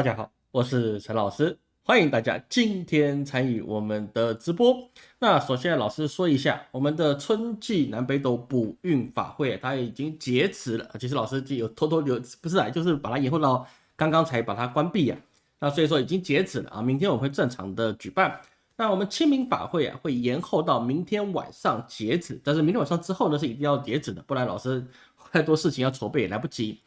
大家好，我是陈老师，欢迎大家今天参与我们的直播。那首先，老师说一下，我们的春季南北斗补运法会它已经截止了。其实老师就有偷偷有不是啊，就是把它延后到刚刚才把它关闭啊。那所以说已经截止了啊，明天我会正常的举办。那我们清明法会啊，会延后到明天晚上截止，但是明天晚上之后呢，是一定要截止的，不然老师太多事情要筹备也来不及。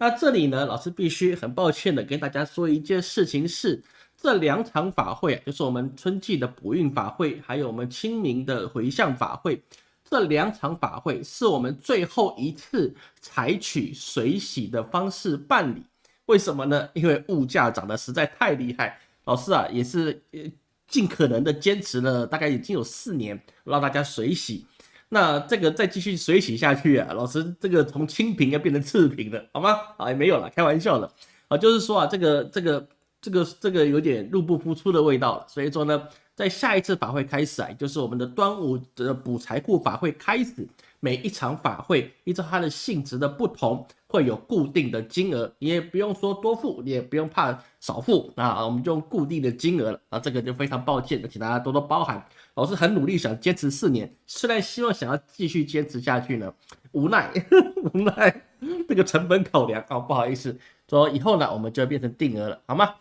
那这里呢，老师必须很抱歉的跟大家说一件事情是，这两场法会啊，就是我们春季的补运法会，还有我们清明的回向法会，这两场法会是我们最后一次采取水洗的方式办理。为什么呢？因为物价涨得实在太厉害，老师啊也是呃尽可能的坚持了，大概已经有四年让大家水洗。那这个再继续水洗下去啊，老师，这个从清平要变成次平了，好吗？啊，也没有了，开玩笑的啊，就是说啊，这个这个这个这个有点入不敷出的味道了。所以说呢，在下一次法会开始啊，就是我们的端午的补财库法会开始，每一场法会依照它的性质的不同，会有固定的金额，你也不用说多付，你也不用怕少付啊，我们就用固定的金额了啊，这个就非常抱歉，请大家多多包涵。老师很努力想坚持四年，虽然希望想要继续坚持下去呢，无奈 无奈这个成本考量啊，不好意思，说以后呢我们就变成定额了，好吗？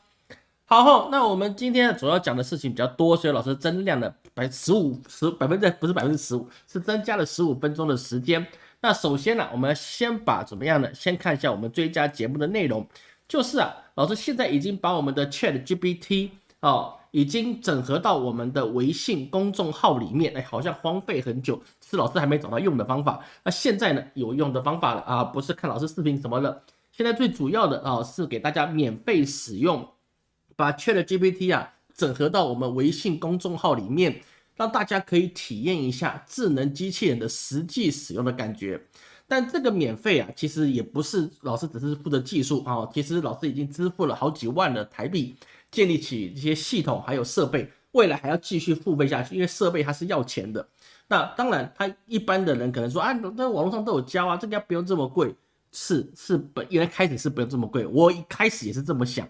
好，那我们今天主要讲的事情比较多，所以老师增量了百十五十百分之不是百分之十五，是增加了十五分钟的时间。那首先呢，我们先把怎么样呢？先看一下我们追加节目的内容，就是啊，老师现在已经把我们的 Chat GPT 哦。已经整合到我们的微信公众号里面，哎，好像荒废很久，是老师还没找到用的方法。那现在呢，有用的方法了啊，不是看老师视频什么的。现在最主要的啊，是给大家免费使用，把 Chat GPT 啊整合到我们微信公众号里面，让大家可以体验一下智能机器人的实际使用的感觉。但这个免费啊，其实也不是老师只是负责技术啊，其实老师已经支付了好几万的台币。建立起这些系统还有设备，未来还要继续付费下去，因为设备它是要钱的。那当然，他一般的人可能说啊，那网络上都有教啊，这个不用这么贵。是是，本原来开始是不用这么贵，我一开始也是这么想。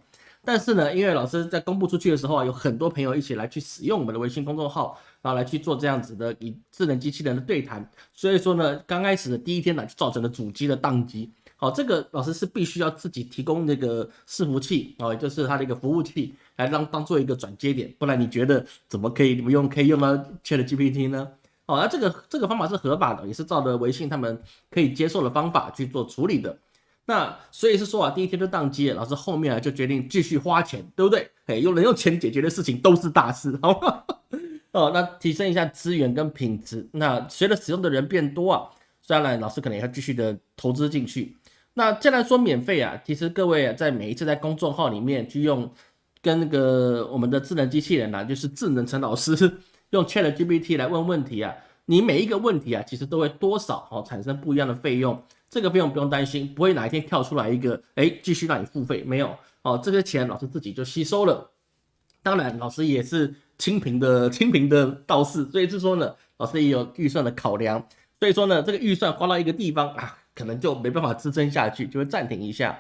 但是呢，因为老师在公布出去的时候啊，有很多朋友一起来去使用我们的微信公众号，然后来去做这样子的与智能机器人的对谈。所以说呢，刚开始的第一天呢，就造成了主机的宕机。好，这个老师是必须要自己提供那个伺服器哦，就是它的一个服务器，来当当做一个转接点，不然你觉得怎么可以不用可以用到 Chat GPT 呢？哦，那这个这个方法是合法的，也是照着微信他们可以接受的方法去做处理的。那所以是说啊，第一天就宕机了，老师后面啊就决定继续花钱，对不对？哎，用能用钱解决的事情都是大事，好吗？哦，那提升一下资源跟品质，那随着使用的人变多啊，当然老师可能也要继续的投资进去。那既然说免费啊，其实各位啊，在每一次在公众号里面去用跟那个我们的智能机器人啊，就是智能陈老师 用 Chat GPT 来问问题啊，你每一个问题啊，其实都会多少哦产生不一样的费用，这个费用不用担心，不会哪一天跳出来一个哎继续让你付费，没有哦，这些钱老师自己就吸收了。当然，老师也是清贫的 清贫的道士，所以是说呢，老师也有预算的考量，所以说呢，这个预算花到一个地方啊。可能就没办法支撑下去，就会暂停一下。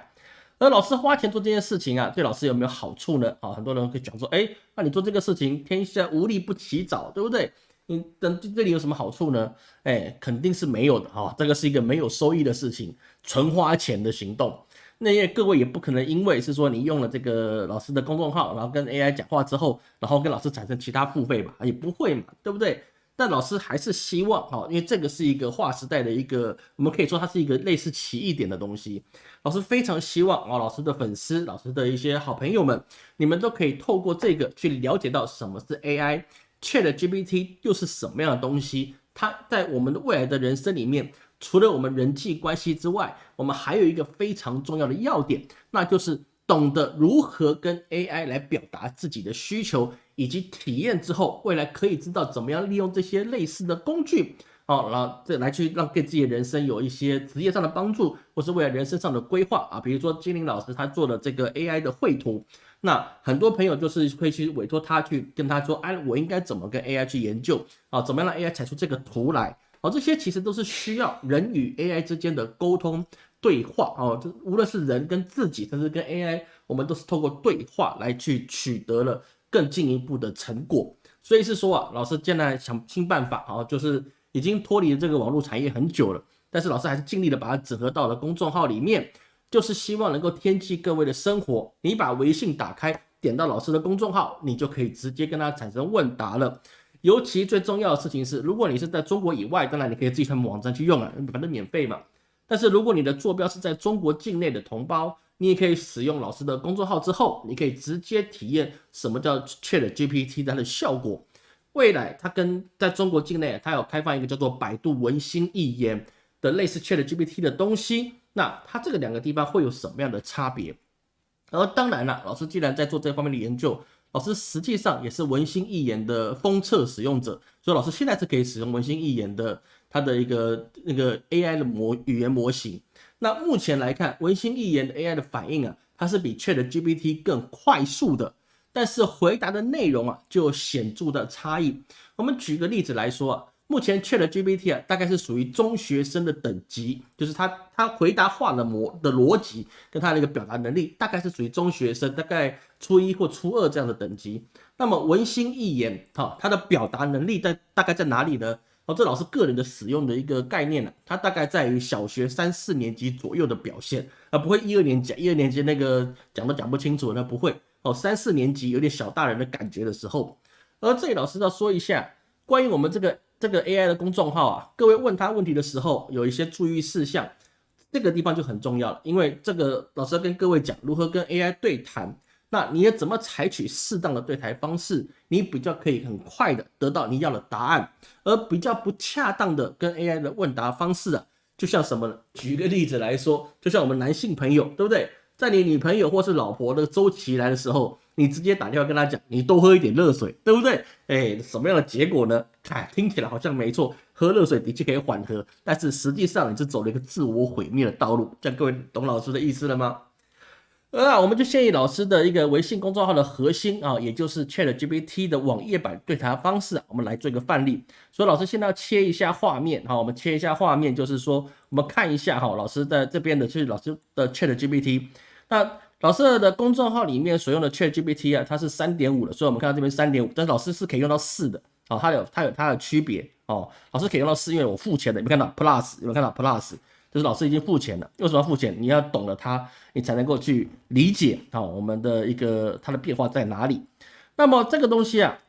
而老师花钱做这件事情啊，对老师有没有好处呢？啊，很多人会讲说，哎，那你做这个事情，天下无利不起早，对不对？你等这里有什么好处呢？哎，肯定是没有的哈。这个是一个没有收益的事情，纯花钱的行动。那因为各位也不可能因为是说你用了这个老师的公众号，然后跟 AI 讲话之后，然后跟老师产生其他付费吧？也不会嘛，对不对？但老师还是希望哈，因为这个是一个划时代的一个，我们可以说它是一个类似奇异点的东西。老师非常希望啊，老师的粉丝、老师的一些好朋友们，你们都可以透过这个去了解到什么是 AI ChatGPT 又是什么样的东西。它在我们的未来的人生里面，除了我们人际关系之外，我们还有一个非常重要的要点，那就是懂得如何跟 AI 来表达自己的需求。以及体验之后，未来可以知道怎么样利用这些类似的工具，哦，然后这来去让给自己的人生有一些职业上的帮助，或是未来人生上的规划啊。比如说金玲老师他做的这个 AI 的绘图，那很多朋友就是会去委托他去跟他说，哎，我应该怎么跟 AI 去研究啊？怎么样让 AI 产出这个图来？哦，这些其实都是需要人与 AI 之间的沟通，对话哦，这无论是人跟自己，甚至跟 AI，我们都是透过对话来去取得了更进一步的成果。所以是说啊，老师现在想新办法啊，就是已经脱离了这个网络产业很久了，但是老师还是尽力的把它整合到了公众号里面，就是希望能够添进各位的生活。你把微信打开，点到老师的公众号，你就可以直接跟他产生问答了。尤其最重要的事情是，如果你是在中国以外，当然你可以自己上网站去用啊，反正免费嘛。但是如果你的坐标是在中国境内的同胞，你也可以使用老师的公众号之后，你可以直接体验什么叫 Chat GPT 它的效果。未来它跟在中国境内，它有开放一个叫做百度文心一言的类似 Chat GPT 的东西。那它这个两个地方会有什么样的差别？而当然了，老师既然在做这方面的研究。老师实际上也是文心一言的封测使用者，所以老师现在是可以使用文心一言的它的一个那个 AI 的模语言模型。那目前来看，文心一言的 AI 的反应啊，它是比 ChatGPT 更快速的，但是回答的内容啊就有显著的差异。我们举个例子来说啊。目前 Chat GPT 啊，大概是属于中学生的等级，就是他他回答话的模的逻辑跟他那个表达能力，大概是属于中学生，大概初一或初二这样的等级。那么文心一言，哈，他的表达能力在大概在哪里呢？哦，这老师个人的使用的一个概念呢，它大概在于小学三四年级左右的表现，而不会一二年级，一二年级那个讲都讲不清楚，那不会哦，三四年级有点小大人的感觉的时候。而这里老师要说一下关于我们这个。这个 AI 的公众号啊，各位问他问题的时候有一些注意事项，这个地方就很重要了。因为这个老师要跟各位讲如何跟 AI 对谈，那你要怎么采取适当的对谈方式，你比较可以很快的得到你要的答案，而比较不恰当的跟 AI 的问答方式啊，就像什么呢？举个例子来说，就像我们男性朋友，对不对？在你女朋友或是老婆的周期来的时候。你直接打电话跟他讲，你多喝一点热水，对不对？哎，什么样的结果呢？哎，听起来好像没错，喝热水的确可以缓和，但是实际上你是走了一个自我毁灭的道路。这样各位懂老师的意思了吗？啊我们就建议老师的一个微信公众号的核心啊，也就是 Chat GPT 的网页版对谈方式，我们来做一个范例。所以老师现在要切一下画面，好，我们切一下画面，就是说我们看一下哈，老师在这边的就是老师的 Chat GPT，那。老师的公众号里面所用的 Chat GPT 啊，它是三点五的，所以我们看到这边三点五，但是老师是可以用到四的哦，它有它有它的区别哦。老师可以用到四，因为我付钱的，有没有看到 Plus？有没有看到 Plus？就是老师已经付钱了。为什么要付钱？你要懂了它，你才能够去理解哦我们的一个它的变化在哪里。那么这个东西啊，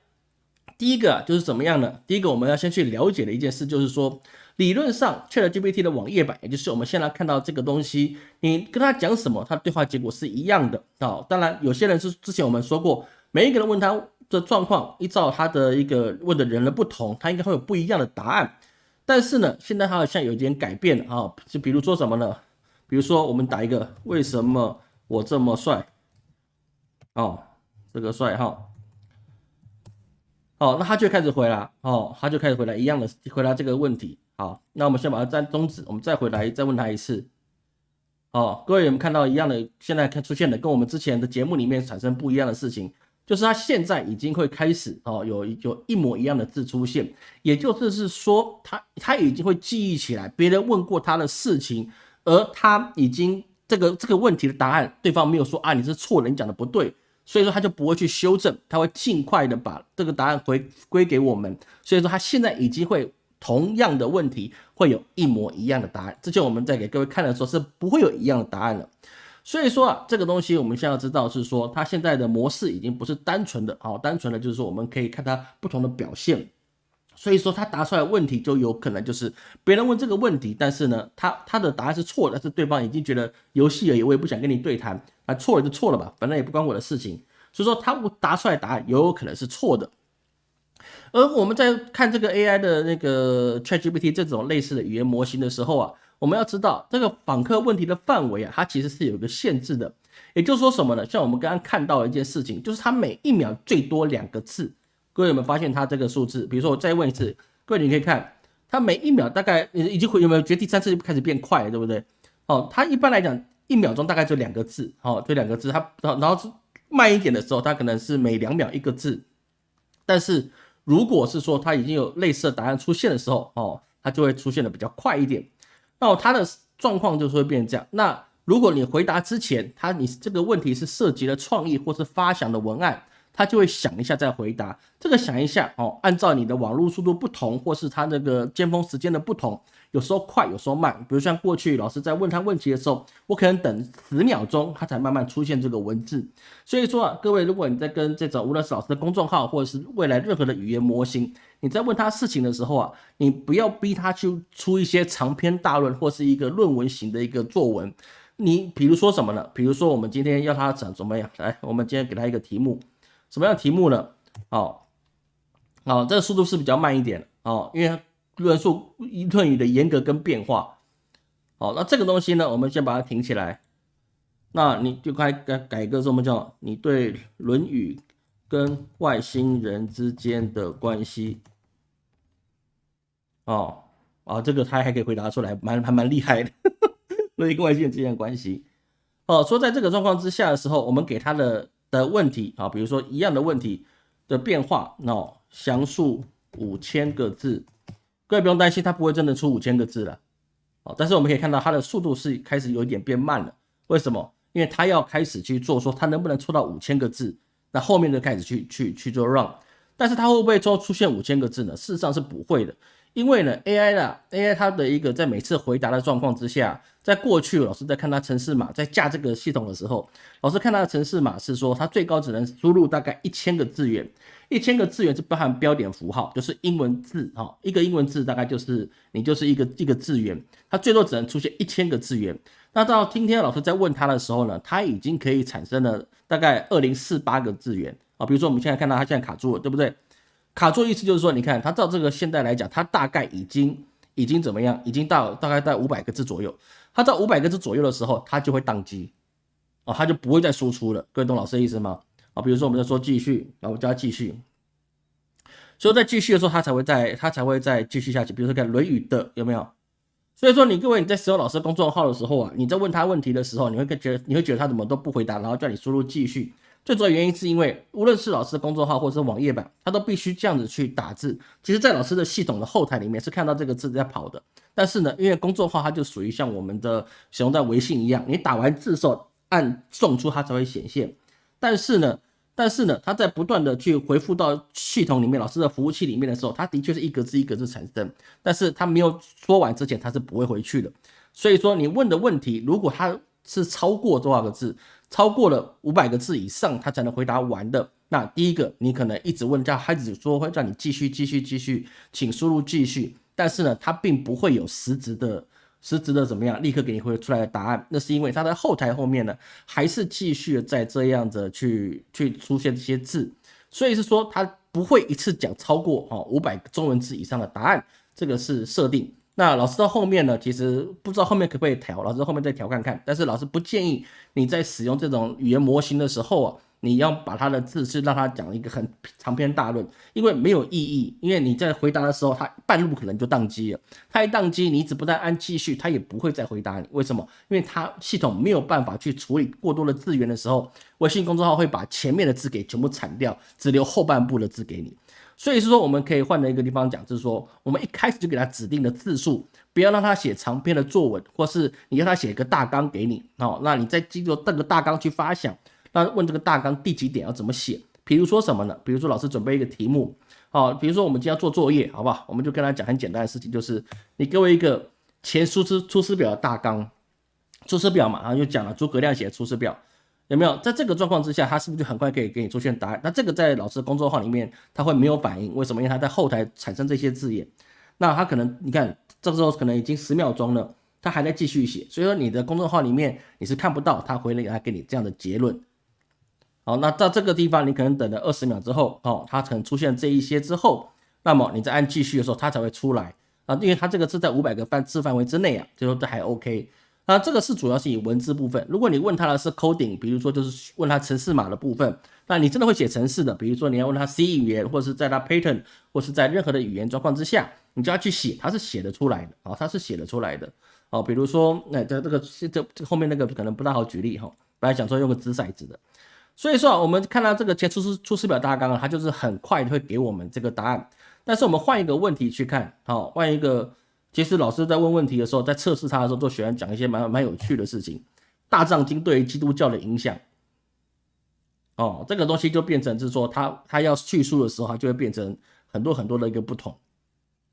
第一个就是怎么样呢？第一个我们要先去了解的一件事就是说。理论上，ChatGPT 的网页版，也就是我们现在看到这个东西，你跟他讲什么，他对话结果是一样的啊。当然，有些人是之前我们说过，每一个人问他的状况，依照他的一个问的人的不同，他应该会有不一样的答案。但是呢，现在他好像有一点改变了啊，就比如说什么呢？比如说我们打一个“为什么我这么帅”，哦，这个帅哈。哦，那他就开始回答，哦，他就开始回答一样的回答这个问题。好，那我们先把它暂终止，我们再回来再问他一次。哦，各位有没有看到一样的？现在看出现的跟我们之前的节目里面产生不一样的事情，就是他现在已经会开始哦，有有一模一样的字出现，也就是是说他他已经会记忆起来别人问过他的事情，而他已经这个这个问题的答案，对方没有说啊你是错人，你讲的不对，所以说他就不会去修正，他会尽快的把这个答案回归给我们，所以说他现在已经会。同样的问题会有一模一样的答案，之前我们在给各位看的时候是不会有一样的答案了。所以说啊，这个东西我们现在要知道是说，它现在的模式已经不是单纯的啊，单纯的就是说我们可以看它不同的表现。所以说它答出来问题就有可能就是别人问这个问题，但是呢，他他的答案是错的，但是对方已经觉得游戏而已，我也不想跟你对谈，啊，错了就错了吧，反正也不关我的事情。所以说他答出来答案也有可能是错的。而我们在看这个 AI 的那个 ChatGPT 这种类似的语言模型的时候啊，我们要知道这个访客问题的范围啊，它其实是有一个限制的。也就是说什么呢？像我们刚刚看到一件事情，就是它每一秒最多两个字。各位有没有发现它这个数字？比如说我再问一次，各位你可以看，它每一秒大概已经会有没有觉得第三次就开始变快了，对不对？哦，它一般来讲一秒钟大概就两个字，哦，就两个字。它然后是慢一点的时候，它可能是每两秒一个字，但是。如果是说它已经有类似的答案出现的时候，哦，它就会出现的比较快一点。那它的状况就是会变成这样。那如果你回答之前，它你这个问题是涉及了创意或是发想的文案。它就会想一下再回答，这个想一下哦，按照你的网络速度不同，或是它那个尖峰时间的不同，有时候快，有时候慢。比如像过去老师在问他问题的时候，我可能等十秒钟，他才慢慢出现这个文字。所以说啊，各位，如果你在跟这种无论是老师的公众号，或者是未来任何的语言模型，你在问他事情的时候啊，你不要逼他去出一些长篇大论或是一个论文型的一个作文。你比如说什么呢？比如说我们今天要他讲怎么样？来，我们今天给他一个题目。什么样的题目呢？哦，哦，这个速度是比较慢一点哦，因为论述论语的严格跟变化。好，那这个东西呢，我们先把它停起来。那你就该改改个什么叫你对《论语》跟外星人之间的关系？哦，啊，这个他还可以回答出来，蛮还蛮厉害的。论语跟外星人之间的关系。哦，说在这个状况之下的时候，我们给他的。的问题啊，比如说一样的问题的变化，那详述五千个字，各位不用担心，它不会真的出五千个字了，哦，但是我们可以看到它的速度是开始有一点变慢了，为什么？因为它要开始去做，说它能不能出到五千个字，那后面就开始去去去做 run，但是它会不会说出现五千个字呢？事实上是不会的。因为呢，AI 啦，AI 它的一个在每次回答的状况之下，在过去老师在看它城市码，在架这个系统的时候，老师看它的城市码是说，它最高只能输入大概一千个字元，一千个字元是包含标点符号，就是英文字哈，一个英文字大概就是你就是一个一个字元，它最多只能出现一千个字元。那到今天老师在问他的时候呢，它已经可以产生了大概二零四八个字元啊，比如说我们现在看到它现在卡住了，对不对？卡住意思就是说，你看它照这个现在来讲，它大概已经已经怎么样？已经到大概在五百个字左右。它在五百个字左右的时候，它就会宕机，哦，它就不会再输出了。各位懂老师的意思吗？啊，比如说我们在说继续，然后加继续，所以在继续的时候，它才会再它才会再继续下去。比如说看《论语》的有没有？所以说你各位你在使用老师公众号的时候啊，你在问他问题的时候，你会觉得你会觉得他怎么都不回答，然后叫你输入继续。最主要原因是因为，无论是老师的公众号或者是网页版，它都必须这样子去打字。其实，在老师的系统的后台里面是看到这个字在跑的。但是呢，因为公众号它就属于像我们的使用在微信一样，你打完字的时候按送出它才会显现。但是呢，但是呢，它在不断的去回复到系统里面老师的服务器里面的时候，它的确是一格字一格字产生，但是它没有说完之前，它是不会回去的。所以说，你问的问题如果它是超过多少个字？超过了五百个字以上，他才能回答完的。那第一个，你可能一直问，叫孩子说会让你继续、继续、继续，请输入继续。但是呢，他并不会有实质的、实质的怎么样，立刻给你回出来的答案。那是因为他在后台后面呢，还是继续在这样子去去出现这些字，所以是说他不会一次讲超过哦五百中文字以上的答案。这个是设定。那老师到后面呢，其实不知道后面可不可以调，老师后面再调看看。但是老师不建议你在使用这种语言模型的时候啊，你要把他的字是让他讲一个很长篇大论，因为没有意义。因为你在回答的时候，他半路可能就宕机了。他一宕机，你一直不再按继续，他也不会再回答你。为什么？因为他系统没有办法去处理过多的字源的时候，微信公众号会把前面的字给全部铲掉，只留后半部的字给你。所以是说，我们可以换了一个地方讲，就是说，我们一开始就给他指定的字数，不要让他写长篇的作文，或是你要他写一个大纲给你，哦，那你再记住这个大纲去发想，那问这个大纲第几点要怎么写？比如说什么呢？比如说老师准备一个题目，好，比如说我们今天要做作业，好不好？我们就跟他讲很简单的事情，就是你给我一个前出师出师表的大纲，出师表嘛，然后就讲了诸葛亮写的出师表。有没有在这个状况之下，他是不是就很快可以给你出现答案？那这个在老师的公众号里面，他会没有反应，为什么？因为他在后台产生这些字眼，那他可能你看这个时候可能已经十秒钟了，他还在继续写，所以说你的公众号里面你是看不到他回来给你这样的结论。好，那到这个地方你可能等了二十秒之后，哦，它可能出现这一些之后，那么你再按继续的时候，它才会出来啊，因为它这个是在五百个范字范围之内啊，就说这还 OK。那这个是主要是以文字部分。如果你问他的是 coding，比如说就是问他程式码的部分，那你真的会写程式的，比如说你要问他 C 语言，或者是在他 Python，或是在任何的语言状况之下，你就要去写，他是写得出来的啊，他是写得出来的哦。比如说，那这这个这这后面那个可能不大好举例哈，本来想说用个掷骰子的，所以说啊我们看到这个前出师出师表大纲啊，它就是很快会给我们这个答案。但是我们换一个问题去看，好，换一个。其实老师在问问题的时候，在测试他的时候，都喜欢讲一些蛮蛮有趣的事情。大藏经对于基督教的影响，哦，这个东西就变成是说，他他要叙述的时候，他就会变成很多很多的一个不同。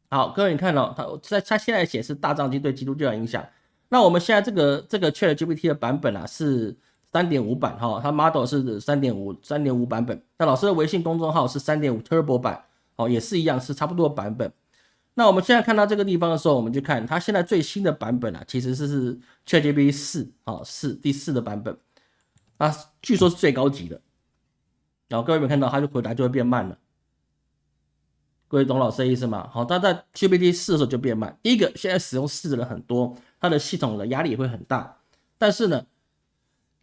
好，各位你看哦，他在他现在写是大藏经对基督教的影响。那我们现在这个这个 Chat GPT 的版本啊是三点五版哈，它 model 是三点五三点五版本。那老师的微信公众号是三点五 Turbo 版，哦，也是一样是差不多版本。那我们现在看到这个地方的时候，我们就看它现在最新的版本啊，其实是是 Chat GPT 四啊四第四的版本，啊，据说是最高级的。然后各位有没有看到，它就回答就会变慢了。各位懂老师的意思吗？好，它在 ChatGPT 四的时候就变慢。第一个，现在使用四的人很多，它的系统的压力也会很大。但是呢，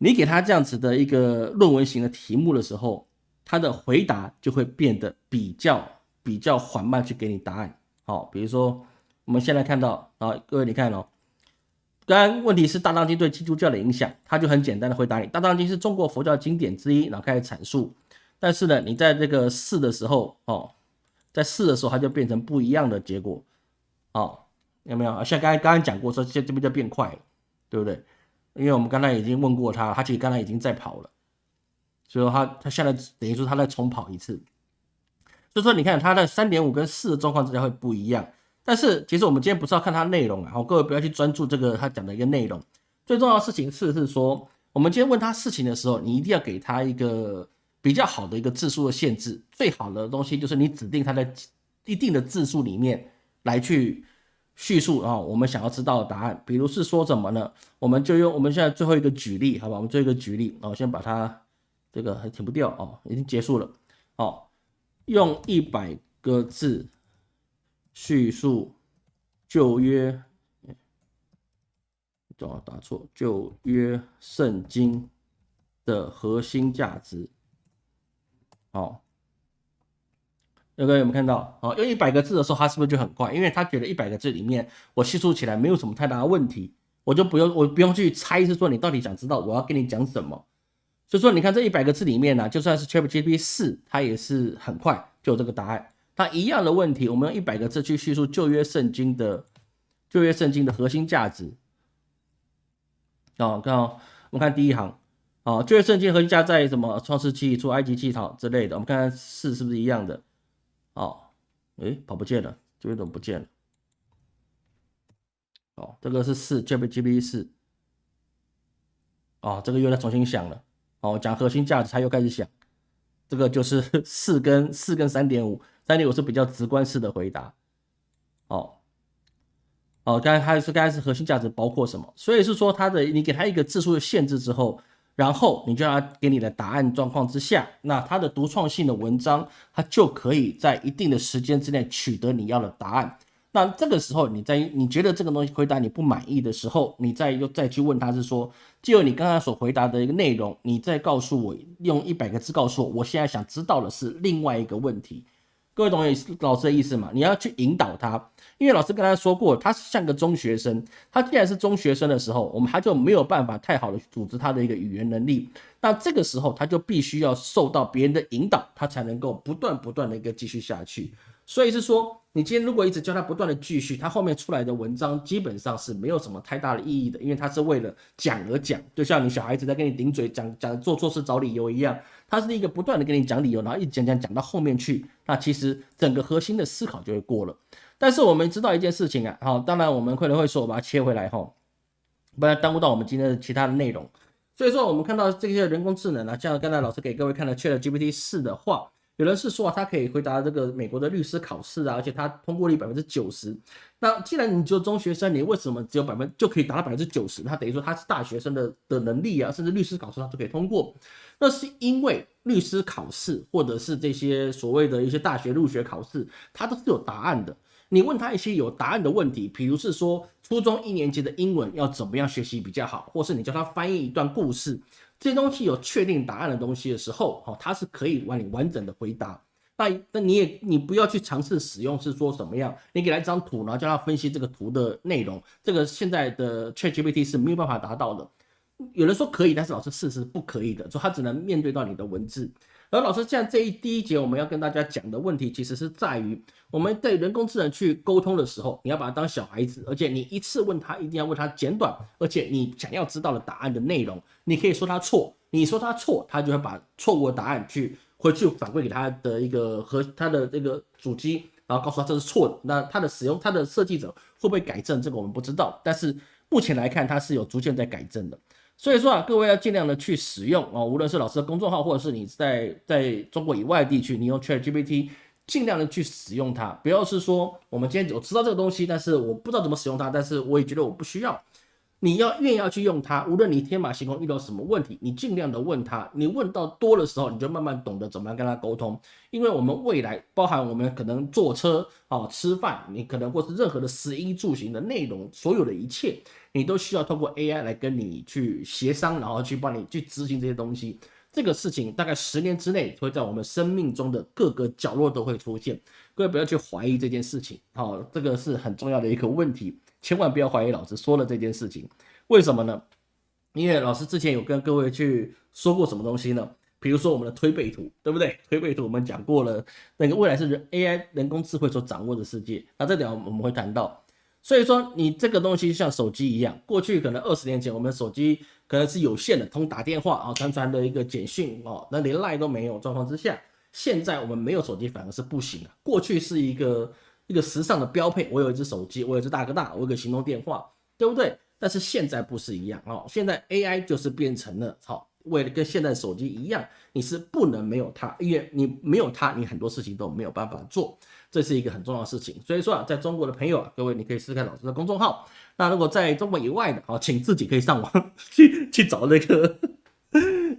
你给他这样子的一个论文型的题目的时候，他的回答就会变得比较比较缓慢，去给你答案。好，比如说我们现在看到啊，各位你看哦，刚刚问题是《大藏经》对基督教的影响，他就很简单的回答你，《大藏经》是中国佛教经典之一，然后开始阐述。但是呢，你在这个试的时候哦。在试的时候，它就变成不一样的结果，哦，有没有？像刚才刚刚讲过，说这这边就变快了，对不对？因为我们刚才已经问过他，他其实刚才已经在跑了，所以说他他现在等于说他在重跑一次，所以说你看他的三点五跟四的状况之下会不一样。但是其实我们今天不是要看它内容啊，好，各位不要去专注这个他讲的一个内容，最重要的事情是是说，我们今天问他事情的时候，你一定要给他一个。比较好的一个字数的限制，最好的东西就是你指定他在一定的字数里面来去叙述啊，我们想要知道的答案。比如是说什么呢？我们就用我们现在最后一个举例，好吧？我们做一个举例啊，先把它这个还停不掉哦，已经结束了哦。用一百个字叙述旧约，哦，打错，旧约圣经的核心价值。好，有没有看到？哦，用一百个字的时候，他是不是就很快？因为他觉得一百个字里面，我叙述起来没有什么太大的问题，我就不用，我不用去猜，是说你到底想知道我要跟你讲什么。所以说，你看这一百个字里面呢，就算是 ChatGPT 四，它也是很快就有这个答案。它一样的问题，我们用一百个字去叙述旧约圣经的旧约圣经的核心价值。哦，看哦，我们看第一行。哦，旧约圣经和一家在什么创世纪出埃及记讨之类的，我们看看四是不是一样的？哦，诶，跑不见了，这边怎么不见了？哦，这个是四，GPT 四。哦，这个又在重新想了。哦，讲核心价值，他又开始想。这个就是 四跟四跟三点五，三点五是比较直观式的回答。哦，哦，刚才他是刚才是核心价值包括什么？所以是说他的，你给他一个字数的限制之后。然后你就让他给你的答案状况之下，那他的独创性的文章，他就可以在一定的时间之内取得你要的答案。那这个时候，你在你觉得这个东西回答你不满意的时候，你再又再去问他是说，就你刚刚所回答的一个内容，你再告诉我用一百个字告诉我，我现在想知道的是另外一个问题。各位同学老师的意思嘛？你要去引导他，因为老师跟他说过，他是像个中学生。他既然是中学生的时候，我们他就没有办法太好的组织他的一个语言能力。那这个时候，他就必须要受到别人的引导，他才能够不断不断的一个继续下去。所以是说，你今天如果一直教他不断的继续，他后面出来的文章基本上是没有什么太大的意义的，因为他是为了讲而讲，就像你小孩子在跟你顶嘴讲讲做错事找理由一样。它是一个不断的跟你讲理由，然后一讲讲讲到后面去，那其实整个核心的思考就会过了。但是我们知道一件事情啊，好，当然我们可能会说，我把它切回来哈，不然耽误到我们今天的其他的内容。所以说，我们看到这些人工智能啊，像刚才老师给各位看的 ChatGPT 四的话。有人是说啊，他可以回答这个美国的律师考试啊，而且他通过率百分之九十。那既然你就中学生，你为什么只有百分就可以达到百分之九十？他等于说他是大学生的的能力啊，甚至律师考试他都可以通过。那是因为律师考试或者是这些所谓的一些大学入学考试，它都是有答案的。你问他一些有答案的问题，比如是说初中一年级的英文要怎么样学习比较好，或是你叫他翻译一段故事。这些东西有确定答案的东西的时候，哦，它是可以完你完整的回答。那那你也你不要去尝试使用，是说什么样？你给他一张图，然后叫他分析这个图的内容，这个现在的 ChatGPT 是没有办法达到的。有人说可以，但是老师事实不可以的，说他只能面对到你的文字。而老师，现在这一第一节我们要跟大家讲的问题，其实是在于我们对人工智能去沟通的时候，你要把它当小孩子，而且你一次问他，一定要问他简短，而且你想要知道的答案的内容，你可以说他错，你说他错，他就会把错误的答案去回去反馈给他的一个和他的这个主机，然后告诉他这是错的。那他的使用，他的设计者会不会改正？这个我们不知道，但是目前来看，他是有逐渐在改正的。所以说啊，各位要尽量的去使用哦，无论是老师的公众号，或者是你在在中国以外地区，你用 ChatGPT，尽量的去使用它，不要是说我们今天我知道这个东西，但是我不知道怎么使用它，但是我也觉得我不需要。你要愿意要去用它，无论你天马行空遇到什么问题，你尽量的问他。你问到多的时候，你就慢慢懂得怎么样跟他沟通。因为我们未来包含我们可能坐车啊、吃饭，你可能或是任何的食衣住行的内容，所有的一切，你都需要通过 AI 来跟你去协商，然后去帮你去执行这些东西。这个事情大概十年之内会在我们生命中的各个角落都会出现。各位不要去怀疑这件事情，好，这个是很重要的一个问题。千万不要怀疑老师说了这件事情，为什么呢？因为老师之前有跟各位去说过什么东西呢？比如说我们的推背图，对不对？推背图我们讲过了，那个未来是人 AI 人工智慧所掌握的世界，那这点我们会谈到。所以说你这个东西像手机一样，过去可能二十年前我们手机可能是有线的，通打电话啊，传传的一个简讯哦，那连赖都没有状况之下，现在我们没有手机反而是不行的。过去是一个。一个时尚的标配，我有一只手机，我有一只大哥大，我有个行动电话，对不对？但是现在不是一样哦，现在 AI 就是变成了，好，为了跟现在手机一样，你是不能没有它，因为你没有它，你很多事情都没有办法做，这是一个很重要的事情。所以说啊，在中国的朋友啊，各位你可以试试看老师的公众号。那如果在中国以外的，好，请自己可以上网 去去找 那个。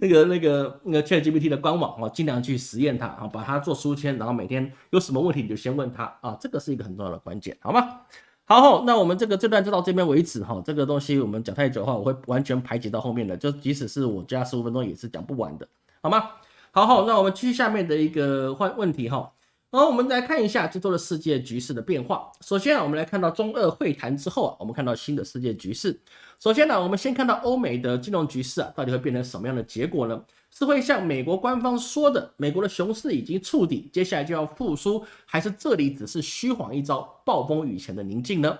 那个、那个、那个 ChatGPT 的官网啊，尽量去实验它啊，把它做书签，然后每天有什么问题你就先问他啊，这个是一个很重要的关键，好吗？好，那我们这个这段就到这边为止哈，这个东西我们讲太久的话，我会完全排解到后面的，就即使是我加十五分钟也是讲不完的，好吗？好，那我们继续下面的一个换问题哈。好，我们来看一下这周的世界局势的变化。首先啊，我们来看到中俄会谈之后啊，我们看到新的世界局势。首先呢，我们先看到欧美的金融局势啊，到底会变成什么样的结果呢？是会像美国官方说的，美国的熊市已经触底，接下来就要复苏，还是这里只是虚晃一招，暴风雨前的宁静呢？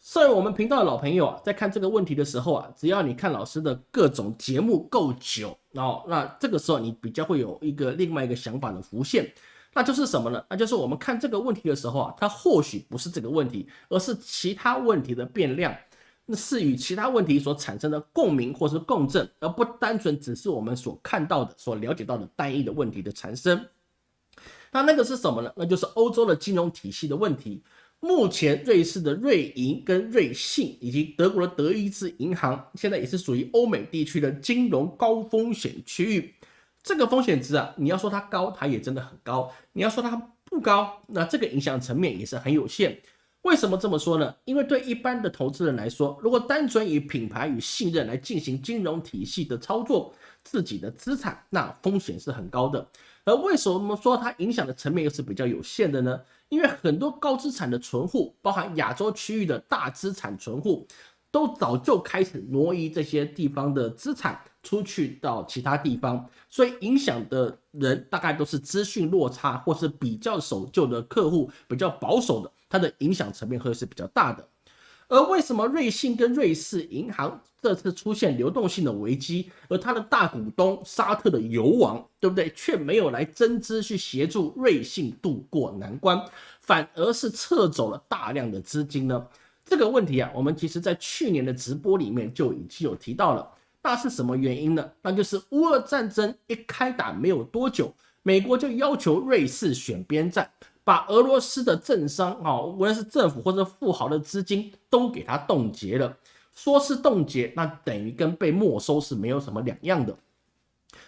作为我们频道的老朋友啊，在看这个问题的时候啊，只要你看老师的各种节目够久，然后那这个时候你比较会有一个另外一个想法的浮现。那就是什么呢？那就是我们看这个问题的时候啊，它或许不是这个问题，而是其他问题的变量，那是与其他问题所产生的共鸣或是共振，而不单纯只是我们所看到的、所了解到的单一的问题的产生。那那个是什么呢？那就是欧洲的金融体系的问题。目前瑞士的瑞银跟瑞信，以及德国的德意志银行，现在也是属于欧美地区的金融高风险区域。这个风险值啊，你要说它高，它也真的很高；你要说它不高，那这个影响层面也是很有限。为什么这么说呢？因为对一般的投资人来说，如果单纯以品牌与信任来进行金融体系的操作，自己的资产那风险是很高的。而为什么说它影响的层面又是比较有限的呢？因为很多高资产的存户，包含亚洲区域的大资产存户。都早就开始挪移这些地方的资产出去到其他地方，所以影响的人大概都是资讯落差或是比较守旧的客户，比较保守的，它的影响层面会是比较大的。而为什么瑞信跟瑞士银行这次出现流动性的危机，而它的大股东沙特的油王，对不对，却没有来增资去协助瑞信渡过难关，反而是撤走了大量的资金呢？这个问题啊，我们其实在去年的直播里面就已经有提到了。那是什么原因呢？那就是乌俄战争一开打没有多久，美国就要求瑞士选边站，把俄罗斯的政商啊，无论是政府或者富豪的资金都给他冻结了。说是冻结，那等于跟被没收是没有什么两样的。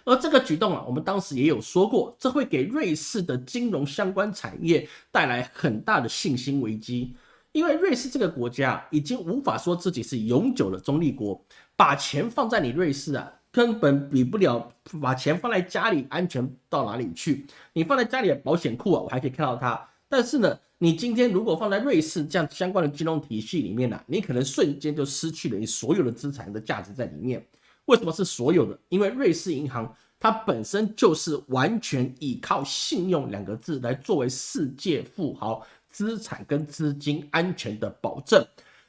而这个举动啊，我们当时也有说过，这会给瑞士的金融相关产业带来很大的信心危机。因为瑞士这个国家已经无法说自己是永久的中立国，把钱放在你瑞士啊，根本比不了把钱放在家里安全到哪里去。你放在家里的保险库啊，我还可以看到它。但是呢，你今天如果放在瑞士这样相关的金融体系里面呢，你可能瞬间就失去了你所有的资产的价值在里面。为什么是所有的？因为瑞士银行它本身就是完全依靠信用两个字来作为世界富豪资产跟资金安全的保证。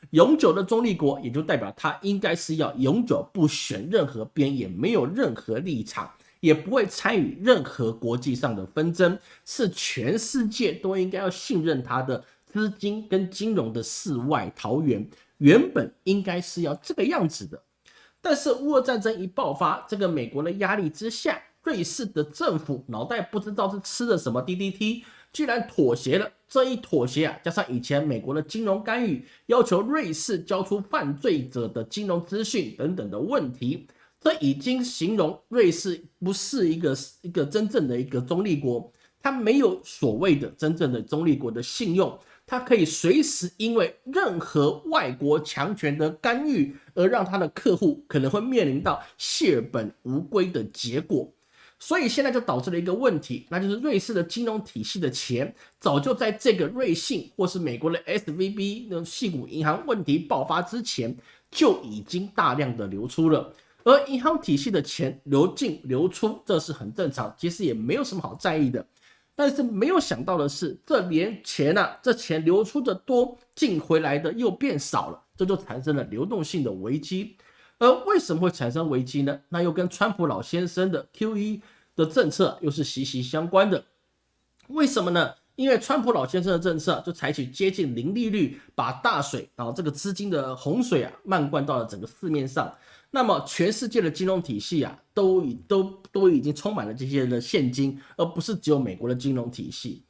永久的中立国，也就代表它应该是要永久不选任何边，也没有任何立场，也不会参与任何国际上的纷争，是全世界都应该要信任它的资金跟金融的世外桃源。原本应该是要这个样子的，但是乌俄战争一爆发，这个美国的压力之下，瑞士的政府脑袋不知道是吃了什么 DDT。居然妥协了，这一妥协啊，加上以前美国的金融干预，要求瑞士交出犯罪者的金融资讯等等的问题，这已经形容瑞士不是一个一个真正的一个中立国，它没有所谓的真正的中立国的信用，它可以随时因为任何外国强权的干预，而让它的客户可能会面临到血本无归的结果。所以现在就导致了一个问题，那就是瑞士的金融体系的钱早就在这个瑞信或是美国的 S V B 那种系股银行问题爆发之前就已经大量的流出了，而银行体系的钱流进流出这是很正常，其实也没有什么好在意的。但是没有想到的是，这连钱啊，这钱流出的多，进回来的又变少了，这就产生了流动性的危机。而为什么会产生危机呢？那又跟川普老先生的 Q E 的政策又是息息相关的。为什么呢？因为川普老先生的政策就采取接近零利率，把大水然后这个资金的洪水啊漫灌到了整个市面上。那么全世界的金融体系啊都已都都已经充满了这些的现金，而不是只有美国的金融体系。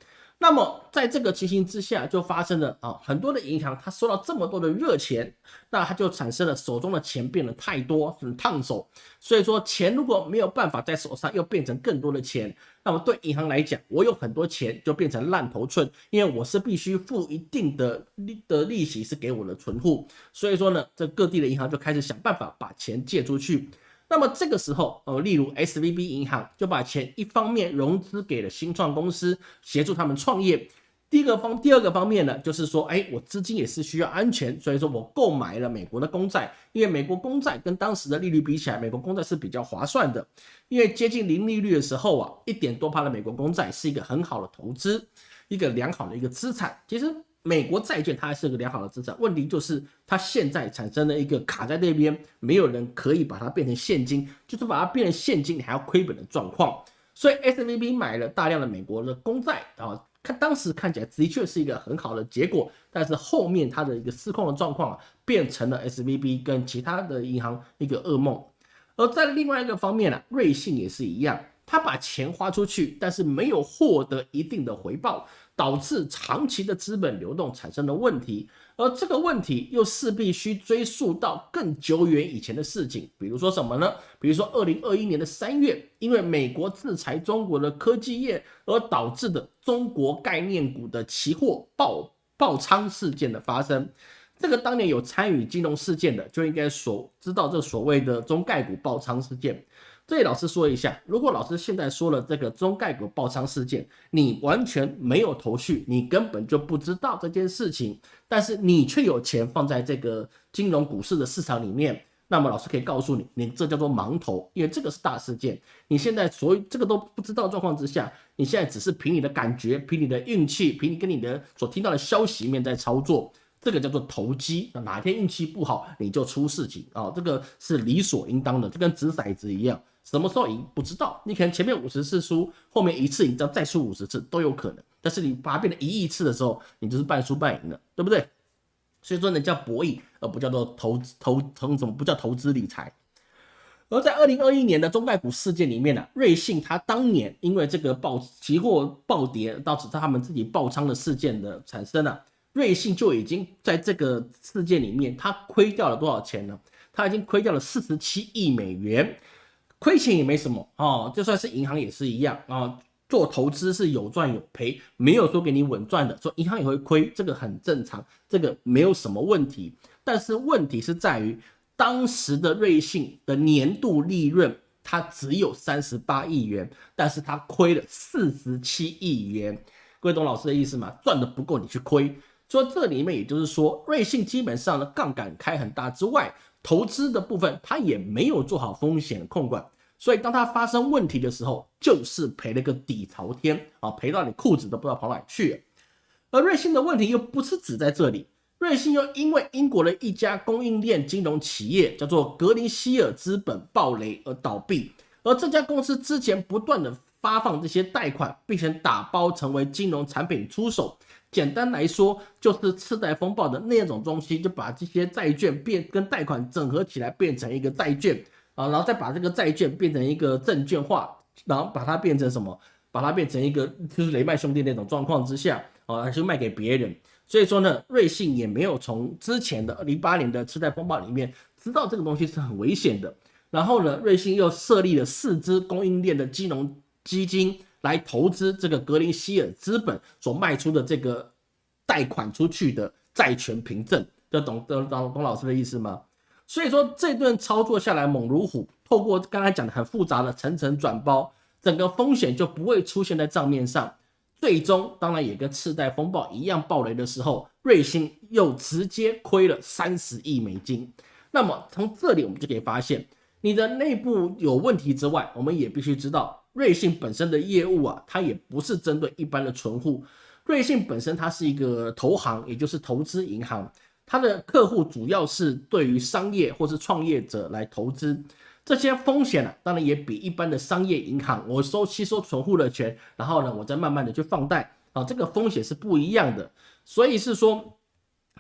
那么，在这个情形之下，就发生了啊，很多的银行它收到这么多的热钱，那它就产生了手中的钱变得太多，很烫手。所以说，钱如果没有办法在手上又变成更多的钱，那么对银行来讲，我有很多钱就变成烂头寸，因为我是必须付一定的利的利息是给我的存户。所以说呢，这各地的银行就开始想办法把钱借出去。那么这个时候，呃，例如 S V B 银行就把钱一方面融资给了新创公司，协助他们创业。第一个方，第二个方面呢，就是说，哎，我资金也是需要安全，所以说我购买了美国的公债，因为美国公债跟当时的利率比起来，美国公债是比较划算的。因为接近零利率的时候啊，一点多趴的美国公债是一个很好的投资，一个良好的一个资产。其实。美国债券它还是个良好的资产，问题就是它现在产生了一个卡在那边，没有人可以把它变成现金，就是把它变成现金你还要亏本的状况。所以 S V B 买了大量的美国的公债啊，看当时看起来的确是一个很好的结果，但是后面它的一个失控的状况啊，变成了 S V B 跟其他的银行一个噩梦。而在另外一个方面呢，瑞信也是一样，他把钱花出去，但是没有获得一定的回报。导致长期的资本流动产生了问题，而这个问题又势必需追溯到更久远以前的事情，比如说什么呢？比如说二零二一年的三月，因为美国制裁中国的科技业而导致的中国概念股的期货爆爆仓事件的发生，这个当年有参与金融事件的就应该所知道这所谓的中概股爆仓事件。这里老师说一下，如果老师现在说了这个中概股爆仓事件，你完全没有头绪，你根本就不知道这件事情，但是你却有钱放在这个金融股市的市场里面，那么老师可以告诉你，你这叫做盲头，因为这个是大事件。你现在所这个都不知道状况之下，你现在只是凭你的感觉、凭你的运气、凭你跟你的所听到的消息面在操作，这个叫做投机。哪天运气不好，你就出事情啊，这个是理所应当的，就跟掷骰子一样。什么时候赢不知道，你可能前面五十次输，后面一次赢，只要再输五十次都有可能。但是你把它变成一亿次的时候，你就是半输半赢了，对不对？所以说呢，叫博弈，而不叫做投投投什么，不叫投资理财。而在二零二一年的中概股事件里面呢，瑞信它当年因为这个爆期货暴跌，导致他们自己爆仓的事件的产生了，瑞信就已经在这个事件里面，它亏掉了多少钱呢？它已经亏掉了四十七亿美元。亏钱也没什么哦，就算是银行也是一样啊。做投资是有赚有赔，没有说给你稳赚的。说银行也会亏，这个很正常，这个没有什么问题。但是问题是在于，当时的瑞信的年度利润它只有三十八亿元，但是它亏了四十七亿元。各位懂老师的意思吗？赚的不够你去亏。说这里面也就是说，瑞信基本上的杠杆开很大之外，投资的部分它也没有做好风险控管。所以当它发生问题的时候，就是赔了个底朝天啊，赔到你裤子都不知道跑哪去。而瑞信的问题又不是只在这里，瑞信又因为英国的一家供应链金融企业叫做格林希尔资本暴雷而倒闭，而这家公司之前不断的发放这些贷款，并且打包成为金融产品出手。简单来说，就是次贷风暴的那种东西，就把这些债券变跟贷款整合起来，变成一个债券啊，然后再把这个债券变成一个证券化，然后把它变成什么？把它变成一个就是雷曼兄弟那种状况之下啊，就卖给别人。所以说呢，瑞信也没有从之前的零八年的次贷风暴里面知道这个东西是很危险的。然后呢，瑞信又设立了四支供应链的金融基金。来投资这个格林希尔资本所卖出的这个贷款出去的债权凭证，这懂懂懂董老师的意思吗？所以说这顿操作下来猛如虎，透过刚才讲的很复杂的层层转包，整个风险就不会出现在账面上。最终当然也跟次贷风暴一样暴雷的时候，瑞星又直接亏了三十亿美金。那么从这里我们就可以发现，你的内部有问题之外，我们也必须知道。瑞信本身的业务啊，它也不是针对一般的存户。瑞信本身它是一个投行，也就是投资银行，它的客户主要是对于商业或是创业者来投资。这些风险呢，当然也比一般的商业银行，我收吸收存户的钱，然后呢，我再慢慢的去放贷啊，这个风险是不一样的。所以是说，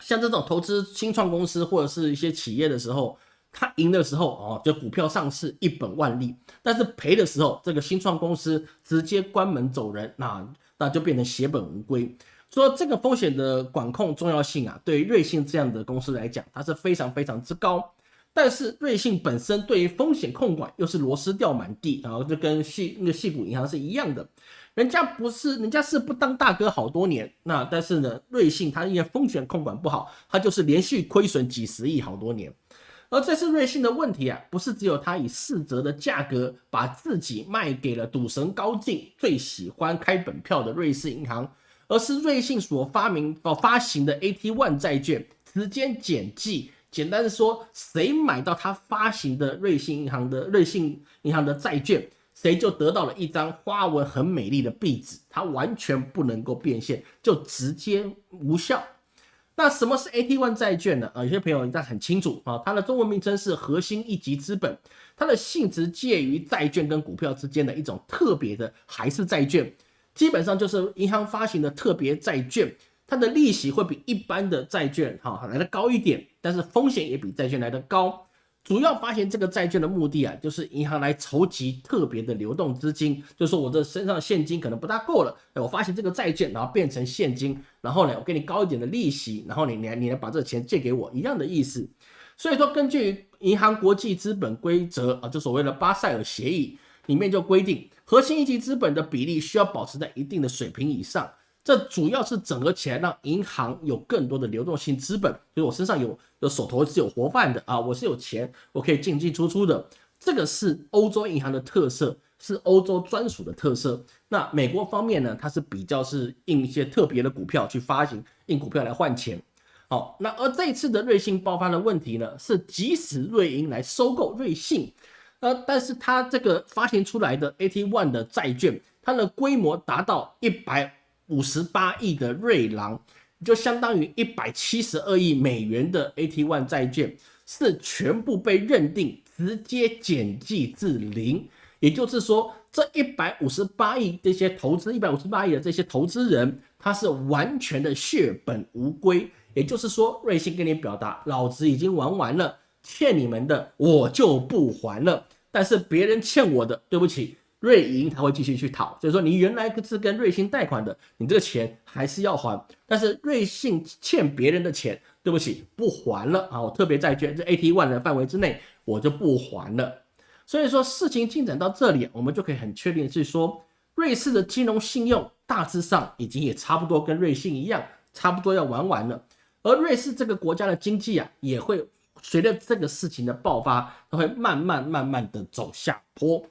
像这种投资新创公司或者是一些企业的时候。他赢的时候哦，就股票上市一本万利；但是赔的时候，这个新创公司直接关门走人，那那就变成血本无归。说这个风险的管控重要性啊，对于瑞信这样的公司来讲，它是非常非常之高。但是瑞信本身对于风险控管又是螺丝掉满地，然后就跟细那个细股银行是一样的，人家不是人家是不当大哥好多年，那但是呢，瑞信它因为风险控管不好，它就是连续亏损几十亿好多年。而这次瑞信的问题啊，不是只有他以四折的价格把自己卖给了赌神高进最喜欢开本票的瑞士银行，而是瑞信所发明哦发行的 AT One 债券时间简记。简单的说，谁买到他发行的瑞信银行的瑞信银行的债券，谁就得到了一张花纹很美丽的壁纸，它完全不能够变现，就直接无效。那什么是 AT One 债券呢？啊，有些朋友应该很清楚啊，它的中文名称是核心一级资本，它的性质介于债券跟股票之间的一种特别的还是债券，基本上就是银行发行的特别债券，它的利息会比一般的债券哈来的高一点，但是风险也比债券来的高。主要发行这个债券的目的啊，就是银行来筹集特别的流动资金，就说我的身上现金可能不大够了，哎，我发行这个债券，然后变成现金，然后呢，我给你高一点的利息，然后你你你来把这钱借给我，一样的意思。所以说，根据银行国际资本规则啊，就所谓的巴塞尔协议里面就规定，核心一级资本的比例需要保持在一定的水平以上。这主要是整合起来，让银行有更多的流动性资本，就是我身上有有手头是有活泛的啊，我是有钱，我可以进进出出的。这个是欧洲银行的特色，是欧洲专属的特色。那美国方面呢，它是比较是印一些特别的股票去发行，印股票来换钱。好，那而这次的瑞信爆发的问题呢，是即使瑞银来收购瑞信，呃，但是它这个发行出来的 AT One 的债券，它的规模达到一百。五十八亿的瑞郎，就相当于一百七十二亿美元的 AT One 债券，是全部被认定直接减记至零。也就是说，这一百五十八亿这些投资，一百五十八亿的这些投资人，他是完全的血本无归。也就是说，瑞信跟你表达，老子已经玩完了，欠你们的我就不还了。但是别人欠我的，对不起。瑞银他会继续去讨，所以说你原来是跟瑞信贷款的，你这个钱还是要还。但是瑞信欠别人的钱，对不起，不还了啊！我特别债券这 AT One 的范围之内，我就不还了。所以说事情进展到这里，我们就可以很确定是说，瑞士的金融信用大致上已经也差不多跟瑞信一样，差不多要玩完了。而瑞士这个国家的经济啊，也会随着这个事情的爆发，它会慢慢慢慢的走下坡。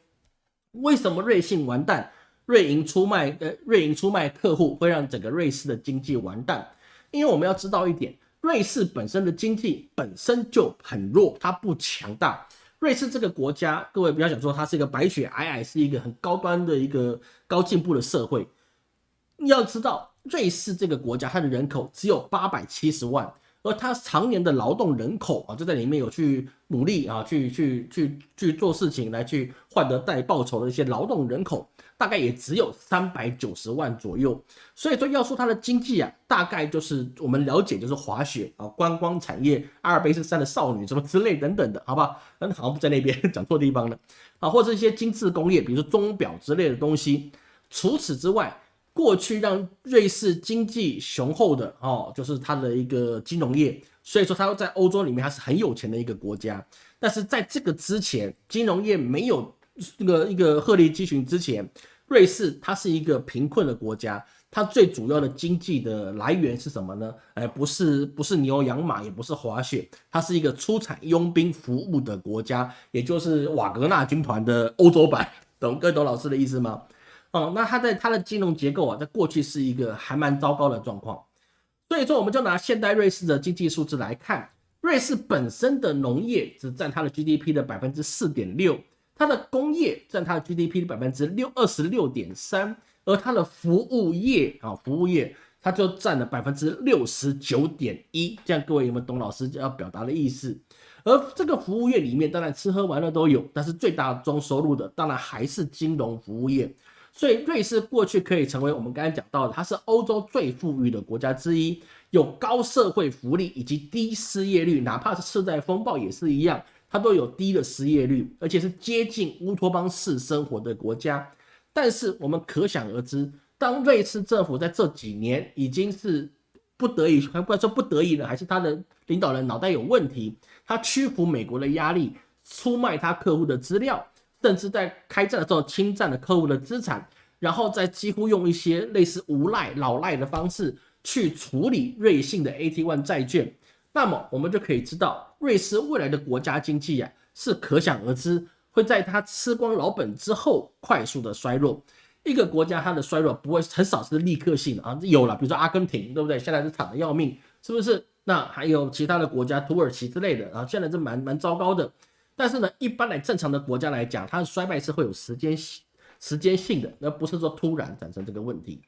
为什么瑞信完蛋？瑞银出卖呃，瑞银出卖客户会让整个瑞士的经济完蛋？因为我们要知道一点，瑞士本身的经济本身就很弱，它不强大。瑞士这个国家，各位不要想说它是一个白雪皑皑，是一个很高端的一个高进步的社会。你要知道，瑞士这个国家它的人口只有八百七十万。而他常年的劳动人口啊，就在里面有去努力啊，去去去去做事情来去换得带报酬的一些劳动人口，大概也只有三百九十万左右。所以说，要说它的经济啊，大概就是我们了解就是滑雪啊、观光产业、阿尔卑斯山的少女什么之类等等的，好吧？那好像不在那边 讲错地方了啊，或者一些精致工业，比如说钟表之类的东西。除此之外，过去让瑞士经济雄厚的哦，就是它的一个金融业，所以说它在欧洲里面它是很有钱的一个国家。但是在这个之前，金融业没有这个一个鹤立鸡群之前，瑞士它是一个贫困的国家。它最主要的经济的来源是什么呢？哎，不是不是牛羊马，也不是滑雪，它是一个出产佣兵服务的国家，也就是瓦格纳军团的欧洲版。懂各位懂老师的意思吗？哦，那它在它的金融结构啊，在过去是一个还蛮糟糕的状况，所以说我们就拿现代瑞士的经济数字来看，瑞士本身的农业只占它的 GDP 的百分之四点六，它的工业占它的 GDP 的百分之六二十六点三，而它的服务业啊，服务业它就占了百分之六十九点一，这样各位有没有懂老师要表达的意思？而这个服务业里面，当然吃喝玩乐都有，但是最大宗收入的当然还是金融服务业。所以瑞士过去可以成为我们刚才讲到的，它是欧洲最富裕的国家之一，有高社会福利以及低失业率，哪怕是次贷风暴也是一样，它都有低的失业率，而且是接近乌托邦式生活的国家。但是我们可想而知，当瑞士政府在这几年已经是不得已，还不说不得已了，还是他的领导人脑袋有问题，他屈服美国的压力，出卖他客户的资料。甚至在开战的时候侵占了客户的资产，然后再几乎用一些类似无赖老赖的方式去处理瑞信的 AT1 债券，那么我们就可以知道，瑞士未来的国家经济啊是可想而知，会在它吃光老本之后快速的衰弱。一个国家它的衰弱不会很少是立刻性的啊，有了，比如说阿根廷，对不对？现在是惨的要命，是不是？那还有其他的国家，土耳其之类的啊，现在是蛮蛮糟糕的。但是呢，一般来正常的国家来讲，它的衰败是会有时间时间性的，而不是说突然产生这个问题。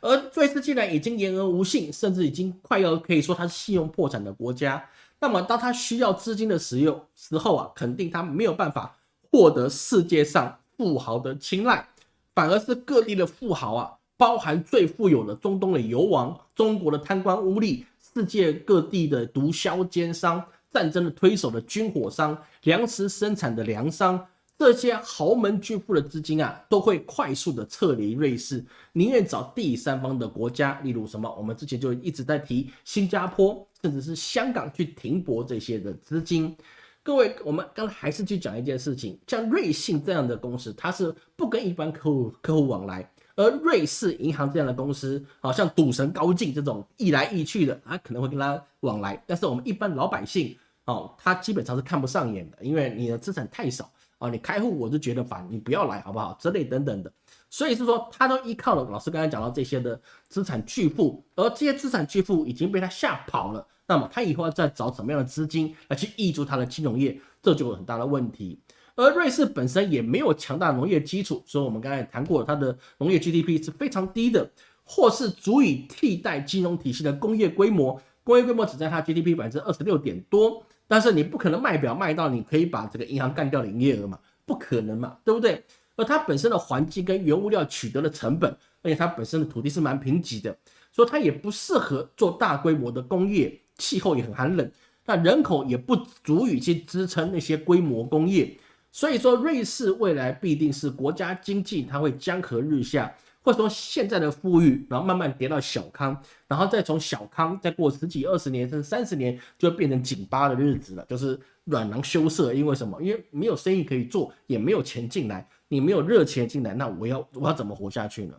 而瑞士既然已经言而无信，甚至已经快要可以说它是信用破产的国家，那么当它需要资金的时用时候啊，肯定它没有办法获得世界上富豪的青睐，反而是各地的富豪啊，包含最富有的中东的油王、中国的贪官污吏、世界各地的毒枭奸商。战争的推手的军火商、粮食生产的粮商，这些豪门巨富的资金啊，都会快速的撤离瑞士，宁愿找第三方的国家，例如什么？我们之前就一直在提新加坡，甚至是香港去停泊这些的资金。各位，我们刚才还是去讲一件事情，像瑞信这样的公司，它是不跟一般客户客户往来。而瑞士银行这样的公司，好像赌神高进这种一来一去的，啊可能会跟他往来。但是我们一般老百姓，哦，他基本上是看不上眼的，因为你的资产太少啊，你开户我就觉得烦，你不要来好不好？之类等等的。所以是说，他都依靠了老师刚才讲到这些的资产巨富，而这些资产巨富已经被他吓跑了。那么他以后要再找什么样的资金来去挹注他的金融业，这就有很大的问题。而瑞士本身也没有强大农业基础，所以我们刚才谈过，它的农业 GDP 是非常低的，或是足以替代金融体系的工业规模，工业规模只占它 GDP 百分之二十六点多，但是你不可能卖表卖到你可以把这个银行干掉的营业额嘛，不可能嘛，对不对？而它本身的环境跟原物料取得的成本，而且它本身的土地是蛮贫瘠的，所以它也不适合做大规模的工业，气候也很寒冷，那人口也不足以去支撑那些规模工业。所以说，瑞士未来必定是国家经济，它会江河日下，或者说现在的富裕，然后慢慢跌到小康，然后再从小康再过十几、二十年甚至三十年，就变成紧巴的日子了，就是软囊羞涩。因为什么？因为没有生意可以做，也没有钱进来，你没有热钱进来，那我要我要怎么活下去呢？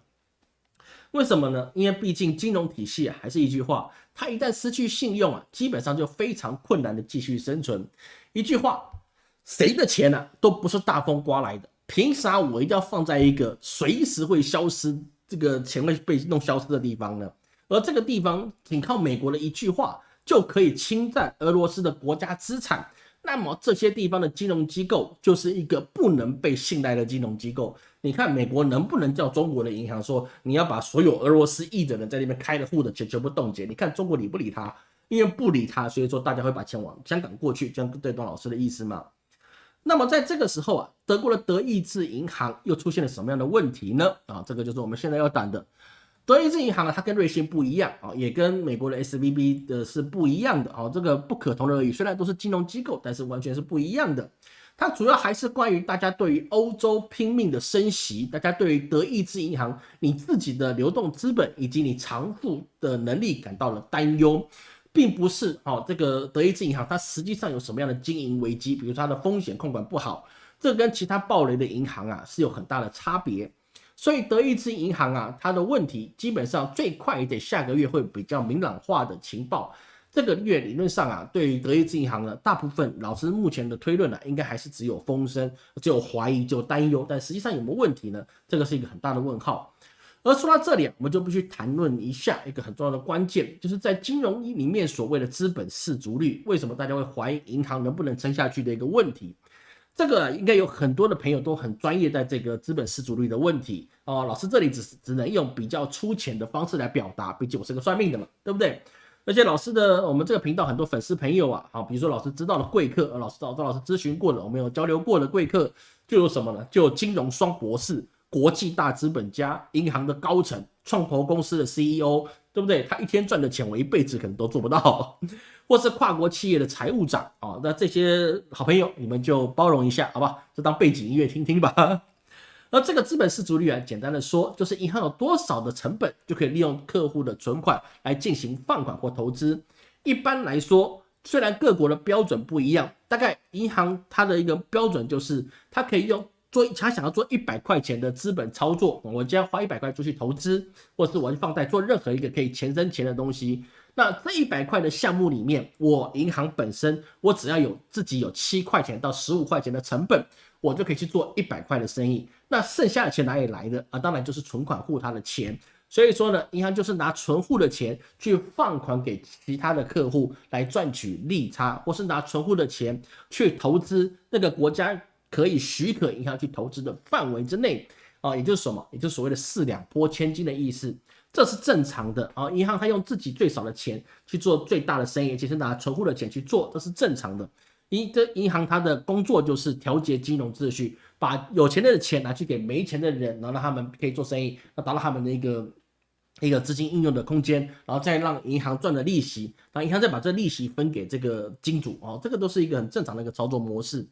为什么呢？因为毕竟金融体系啊，还是一句话，它一旦失去信用啊，基本上就非常困难的继续生存。一句话。谁的钱呢？都不是大风刮来的，凭啥我一定要放在一个随时会消失、这个钱会被弄消失的地方呢？而这个地方仅靠美国的一句话就可以侵占俄罗斯的国家资产，那么这些地方的金融机构就是一个不能被信赖的金融机构。你看美国能不能叫中国的银行说你要把所有俄罗斯裔的人在那边开的户的钱全部冻结？你看中国理不理他？因为不理他，所以说大家会把钱往香港过去，这样对董老师的意思吗？那么在这个时候啊，德国的德意志银行又出现了什么样的问题呢？啊，这个就是我们现在要谈的。德意志银行呢，它跟瑞信不一样啊，也跟美国的 S V B 的是不一样的啊，这个不可同日而语。虽然都是金融机构，但是完全是不一样的。它主要还是关于大家对于欧洲拼命的升息，大家对于德意志银行你自己的流动资本以及你偿付的能力感到了担忧，并不是哦，这个德意志银行它实际上有什么样的经营危机，比如它的风险控管不好，这跟其他暴雷的银行啊是有很大的差别。所以德意志银行啊，它的问题基本上最快也得下个月会比较明朗化的情报。这个月理论上啊，对于德意志银行呢，大部分老师目前的推论呢，应该还是只有风声，只有怀疑，只有担忧。但实际上有没有问题呢？这个是一个很大的问号。而说到这里，我们就必须谈论一下一个很重要的关键，就是在金融一里面所谓的资本市足率，为什么大家会怀疑银行能不能撑下去的一个问题。这个应该有很多的朋友都很专业，在这个资本失足率的问题哦。老师这里只是只能用比较粗浅的方式来表达，毕竟我是个算命的嘛，对不对？而且老师的我们这个频道很多粉丝朋友啊，好，比如说老师知道的贵客，老师找赵老师咨询过的，我们有交流过的贵客，就有什么呢？就有金融双博士、国际大资本家、银行的高层、创投公司的 CEO，对不对？他一天赚的钱，我一辈子可能都做不到。或是跨国企业的财务长啊，那这些好朋友你们就包容一下，好吧？就当背景音乐听听吧。而这个资本市足率啊，简单的说，就是银行有多少的成本就可以利用客户的存款来进行放款或投资。一般来说，虽然各国的标准不一样，大概银行它的一个标准就是它可以用做他想要做一百块钱的资本操作，我今天花一百块出去投资，或是我去放贷做任何一个可以钱生钱的东西。那这一百块的项目里面，我银行本身，我只要有自己有七块钱到十五块钱的成本，我就可以去做一百块的生意。那剩下的钱哪里来的啊？当然就是存款户他的钱。所以说呢，银行就是拿存户的钱去放款给其他的客户来赚取利差，或是拿存户的钱去投资那个国家可以许可银行去投资的范围之内啊，也就是什么？也就是所谓的四两拨千斤的意思。这是正常的啊，银行它用自己最少的钱去做最大的生意，其实拿存户的钱去做，这是正常的。银这银行它的工作就是调节金融秩序，把有钱的钱拿去给没钱的人，然后让他们可以做生意，那达到他们的一个一个资金应用的空间，然后再让银行赚的利息，然后银行再把这利息分给这个金主哦，这个都是一个很正常的一个操作模式。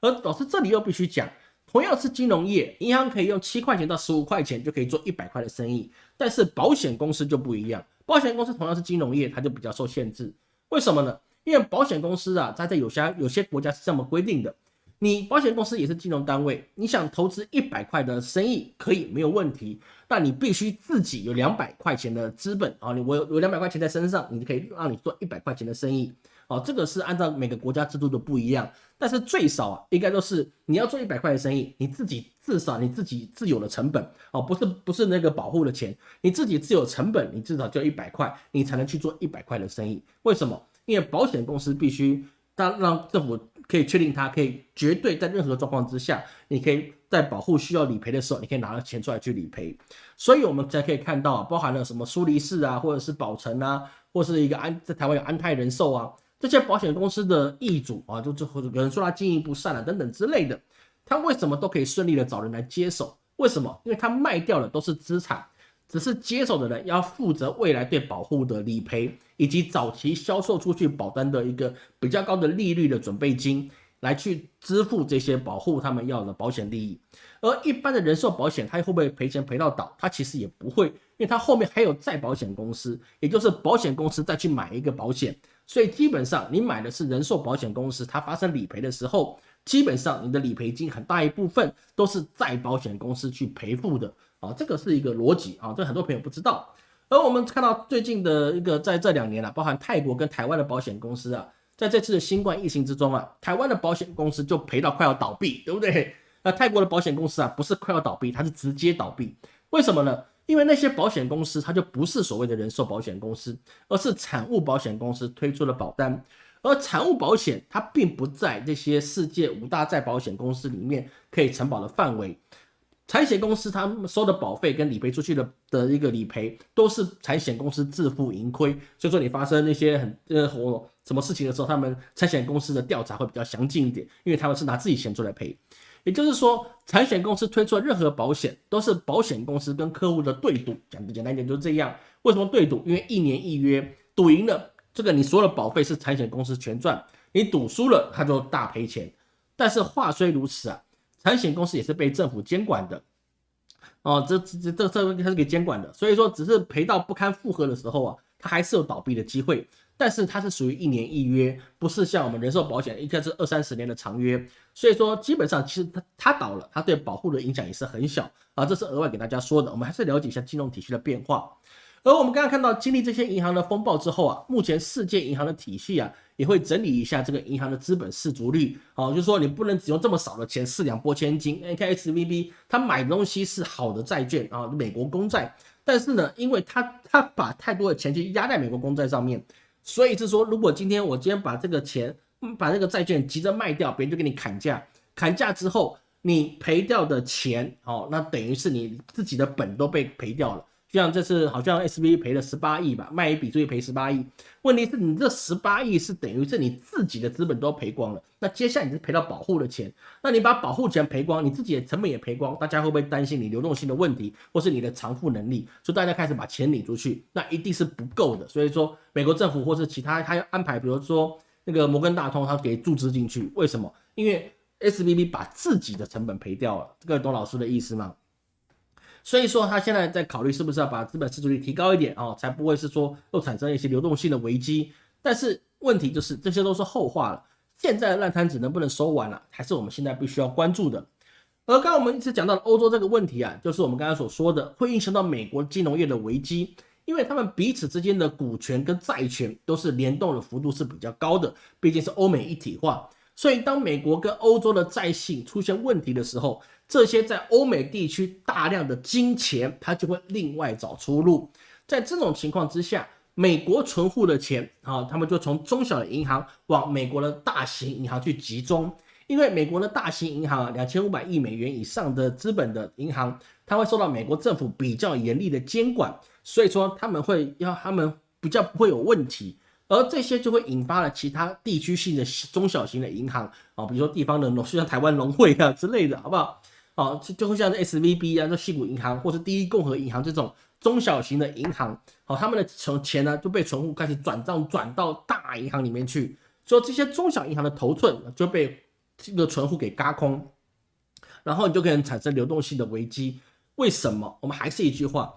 而老师这里又必须讲。同样是金融业，银行可以用七块钱到十五块钱就可以做一百块的生意，但是保险公司就不一样。保险公司同样是金融业，它就比较受限制。为什么呢？因为保险公司啊，它在有些有些国家是这么规定的：你保险公司也是金融单位，你想投资一百块的生意可以没有问题，但你必须自己有两百块钱的资本啊，你我有有两百块钱在身上，你就可以让你做一百块钱的生意。哦，这个是按照每个国家制度的不一样，但是最少啊，应该都是你要做一百块的生意，你自己至少你自己自有的成本哦，不是不是那个保护的钱，你自己自有成本，你至少就一百块，你才能去做一百块的生意。为什么？因为保险公司必须当让政府可以确定它可以绝对在任何状况之下，你可以在保护需要理赔的时候，你可以拿到钱出来去理赔。所以我们才可以看到，包含了什么苏黎世啊，或者是保诚啊，或是一个安在台湾有安泰人寿啊。这些保险公司的易主啊，就最后有人说他经营不善了等等之类的，他为什么都可以顺利的找人来接手？为什么？因为他卖掉的都是资产，只是接手的人要负责未来对保护的理赔，以及早期销售出去保单的一个比较高的利率的准备金，来去支付这些保护他们要的保险利益。而一般的人寿保险，他会不会赔钱赔到倒？他其实也不会，因为他后面还有再保险公司，也就是保险公司再去买一个保险。所以基本上，你买的是人寿保险公司，它发生理赔的时候，基本上你的理赔金很大一部分都是在保险公司去赔付的啊，这个是一个逻辑啊，这很多朋友不知道。而我们看到最近的一个在这两年啊，包含泰国跟台湾的保险公司啊，在这次的新冠疫情之中啊，台湾的保险公司就赔到快要倒闭，对不对？那泰国的保险公司啊，不是快要倒闭，它是直接倒闭，为什么呢？因为那些保险公司，它就不是所谓的人寿保险公司，而是产物保险公司推出的保单。而产物保险它并不在这些世界五大再保险公司里面可以承保的范围。产险公司他们收的保费跟理赔出去的的一个理赔，都是产险公司自负盈亏。所以说你发生那些很呃什么事情的时候，他们产险公司的调查会比较详尽一点，因为他们是拿自己钱出来赔。也就是说，产险公司推出的任何保险，都是保险公司跟客户的对赌。讲的简单一点就是这样。为什么对赌？因为一年一约，赌赢了，这个你所有的保费是产险公司全赚；你赌输了，他就大赔钱。但是话虽如此啊。产险公司也是被政府监管的，哦，这这这这它是给监管的，所以说只是赔到不堪负荷的时候啊，它还是有倒闭的机会。但是它是属于一年一约，不是像我们人寿保险，应该是二三十年的长约。所以说基本上其实它它倒了，它对保护的影响也是很小啊。这是额外给大家说的，我们还是了解一下金融体系的变化。而我们刚刚看到，经历这些银行的风暴之后啊，目前世界银行的体系啊。也会整理一下这个银行的资本市足率，啊，就是说你不能只用这么少的钱四两拨千斤。你看 S V B，他买东西是好的债券啊，美国公债，但是呢，因为他他把太多的钱去压在美国公债上面，所以是说，如果今天我今天把这个钱，把这个债券急着卖掉，别人就给你砍价，砍价之后，你赔掉的钱，哦，那等于是你自己的本都被赔掉了。像这次好像 S V 赔了十八亿吧，卖一笔所以赔十八亿。问题是你这十八亿是等于是你自己的资本都赔光了，那接下来你是赔到保护的钱，那你把保护钱赔光，你自己的成本也赔光，大家会不会担心你流动性的问题，或是你的偿付能力？所以大家开始把钱领出去，那一定是不够的。所以说美国政府或是其他他要安排，比如说那个摩根大通，他给注资进去，为什么？因为 S V B 把自己的成本赔掉了，这个懂老师的意思吗？所以说，他现在在考虑是不是要把资本市值率提高一点哦，才不会是说又产生一些流动性的危机。但是问题就是，这些都是后话了。现在的烂摊子能不能收完了，还是我们现在必须要关注的。而刚刚我们一直讲到的欧洲这个问题啊，就是我们刚才所说的，会影响到美国金融业的危机，因为他们彼此之间的股权跟债权都是联动的幅度是比较高的，毕竟是欧美一体化。所以当美国跟欧洲的债信出现问题的时候，这些在欧美地区大量的金钱，它就会另外找出路。在这种情况之下，美国存户的钱啊，他们就从中小银行往美国的大型银行去集中。因为美国的大型银行啊，两千五百亿美元以上的资本的银行，它会受到美国政府比较严厉的监管，所以说他们会要他们比较不会有问题。而这些就会引发了其他地区性的中小型的银行啊，比如说地方的农，就像台湾农会啊之类的，好不好？好，就就会像 S V B 啊，这西谷银行或是第一共和银行这种中小型的银行，好，他们的存钱呢就被存户开始转账转到大银行里面去，所以这些中小银行的头寸就被这个存户给嘎空，然后你就可能产生流动性的危机。为什么？我们还是一句话，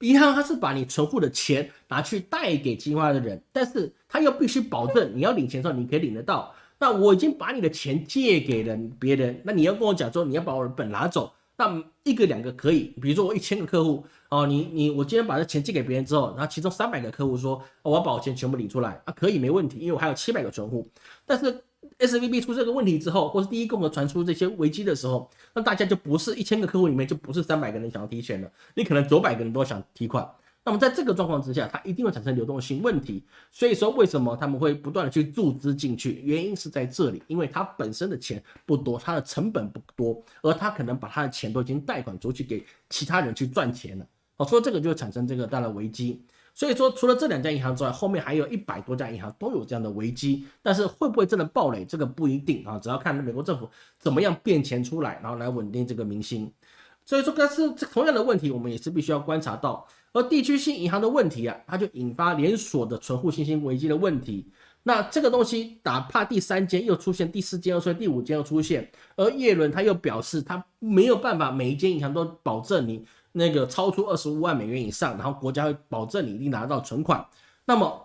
银行它是把你存户的钱拿去贷给境外的人，但是他又必须保证你要领钱的时候你可以领得到。那我已经把你的钱借给了别人，那你要跟我讲说你要把我的本拿走，那一个两个可以，比如说我一千个客户哦，你你我今天把这钱借给别人之后，然后其中三百个客户说我要把我钱全部领出来啊，可以没问题，因为我还有七百个存户。但是 S V B 出这个问题之后，或是第一共和传出这些危机的时候，那大家就不是一千个客户里面就不是三百个人想要提钱了，你可能九百个人都想提款。那么在这个状况之下，它一定会产生流动性问题。所以说，为什么他们会不断的去注资进去？原因是在这里，因为它本身的钱不多，它的成本不多，而他可能把他的钱都已经贷款出去给其他人去赚钱了。好，所以这个就会产生这个带来危机。所以说，除了这两家银行之外，后面还有一百多家银行都有这样的危机。但是会不会真的暴雷？这个不一定啊，只要看美国政府怎么样变钱出来，然后来稳定这个民心。所以说，但是这同样的问题，我们也是必须要观察到。而地区性银行的问题啊，它就引发连锁的存户信心危机的问题。那这个东西，哪怕第三间又出现，第四间又出现，第五间又出现，而叶伦他又表示，他没有办法每一间银行都保证你那个超出二十五万美元以上，然后国家会保证你一定拿到存款。那么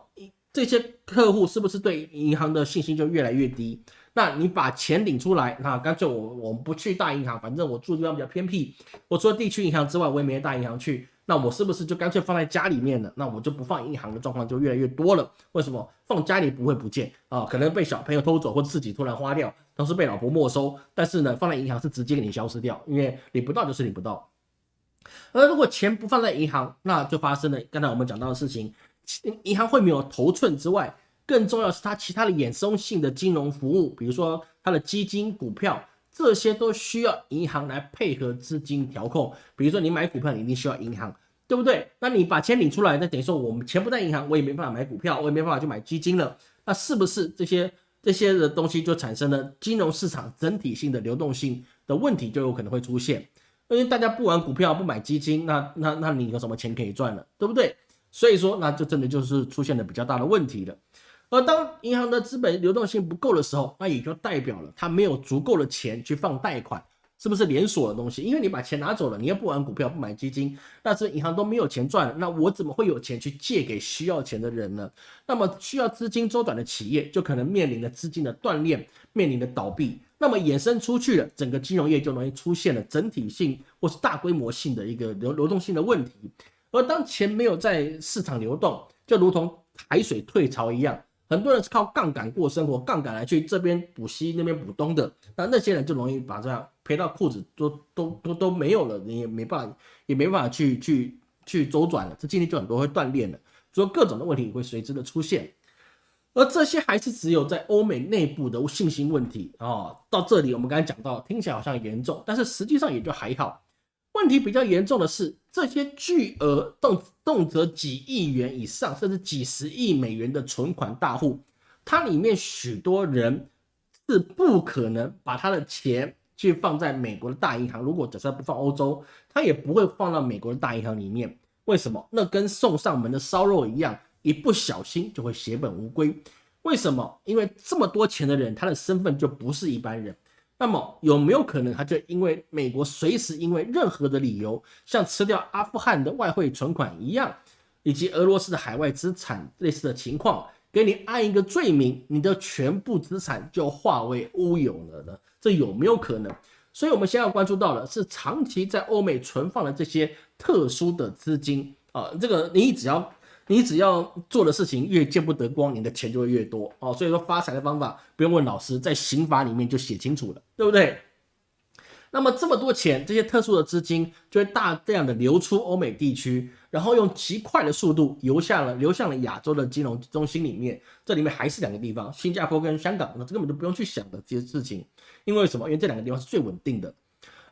这些客户是不是对银行的信心就越来越低？那你把钱领出来，那干脆我我们不去大银行，反正我住地方比较偏僻，我除了地区银行之外，我也没大银行去。那我是不是就干脆放在家里面了？那我就不放银行的状况就越来越多了。为什么放家里不会不见啊？可能被小朋友偷走，或自己突然花掉，都是被老婆没收。但是呢，放在银行是直接给你消失掉，因为领不到就是领不到。而如果钱不放在银行，那就发生了刚才我们讲到的事情，银行会没有头寸之外，更重要是它其他的衍生性的金融服务，比如说它的基金、股票，这些都需要银行来配合资金调控。比如说你买股票，你一定需要银行，对不对？那你把钱领出来，那等于说我们钱不在银行，我也没办法买股票，我也没办法去买基金了。那是不是这些这些的东西就产生了金融市场整体性的流动性的问题，就有可能会出现？因为大家不玩股票，不买基金，那那那你有什么钱可以赚了，对不对？所以说，那就真的就是出现了比较大的问题了。而当银行的资本流动性不够的时候，那也就代表了它没有足够的钱去放贷款，是不是连锁的东西？因为你把钱拿走了，你又不玩股票，不买基金，那这银行都没有钱赚，那我怎么会有钱去借给需要钱的人呢？那么需要资金周转的企业就可能面临着资金的断裂，面临着倒闭。那么衍生出去了，整个金融业就容易出现了整体性或是大规模性的一个流流动性的问题。而当钱没有在市场流动，就如同海水退潮一样，很多人是靠杠杆过生活，杠杆来去这边补西那边补东的，那那些人就容易把这样赔到裤子都都都都没有了，你也没办法也没办法去去去周转了，这经济就很多会断裂了，所以各种的问题会随之的出现。而这些还是只有在欧美内部的信心问题啊。到这里我们刚才讲到，听起来好像严重，但是实际上也就还好。问题比较严重的是，这些巨额动动辄几亿元以上，甚至几十亿美元的存款大户，它里面许多人是不可能把他的钱去放在美国的大银行。如果假设不放欧洲，他也不会放到美国的大银行里面。为什么？那跟送上门的烧肉一样，一不小心就会血本无归。为什么？因为这么多钱的人，他的身份就不是一般人。那么有没有可能，他就因为美国随时因为任何的理由，像吃掉阿富汗的外汇存款一样，以及俄罗斯的海外资产类似的情况，给你按一个罪名，你的全部资产就化为乌有了呢？这有没有可能？所以，我们先要关注到的是长期在欧美存放的这些特殊的资金啊，这个你只要。你只要做的事情越见不得光，你的钱就会越多哦。所以说发财的方法不用问老师，在刑法里面就写清楚了，对不对？那么这么多钱，这些特殊的资金就会大量的流出欧美地区，然后用极快的速度流向了流向了亚洲的金融中心里面。这里面还是两个地方，新加坡跟香港，那这根本就不用去想的这些事情。因为什么？因为这两个地方是最稳定的。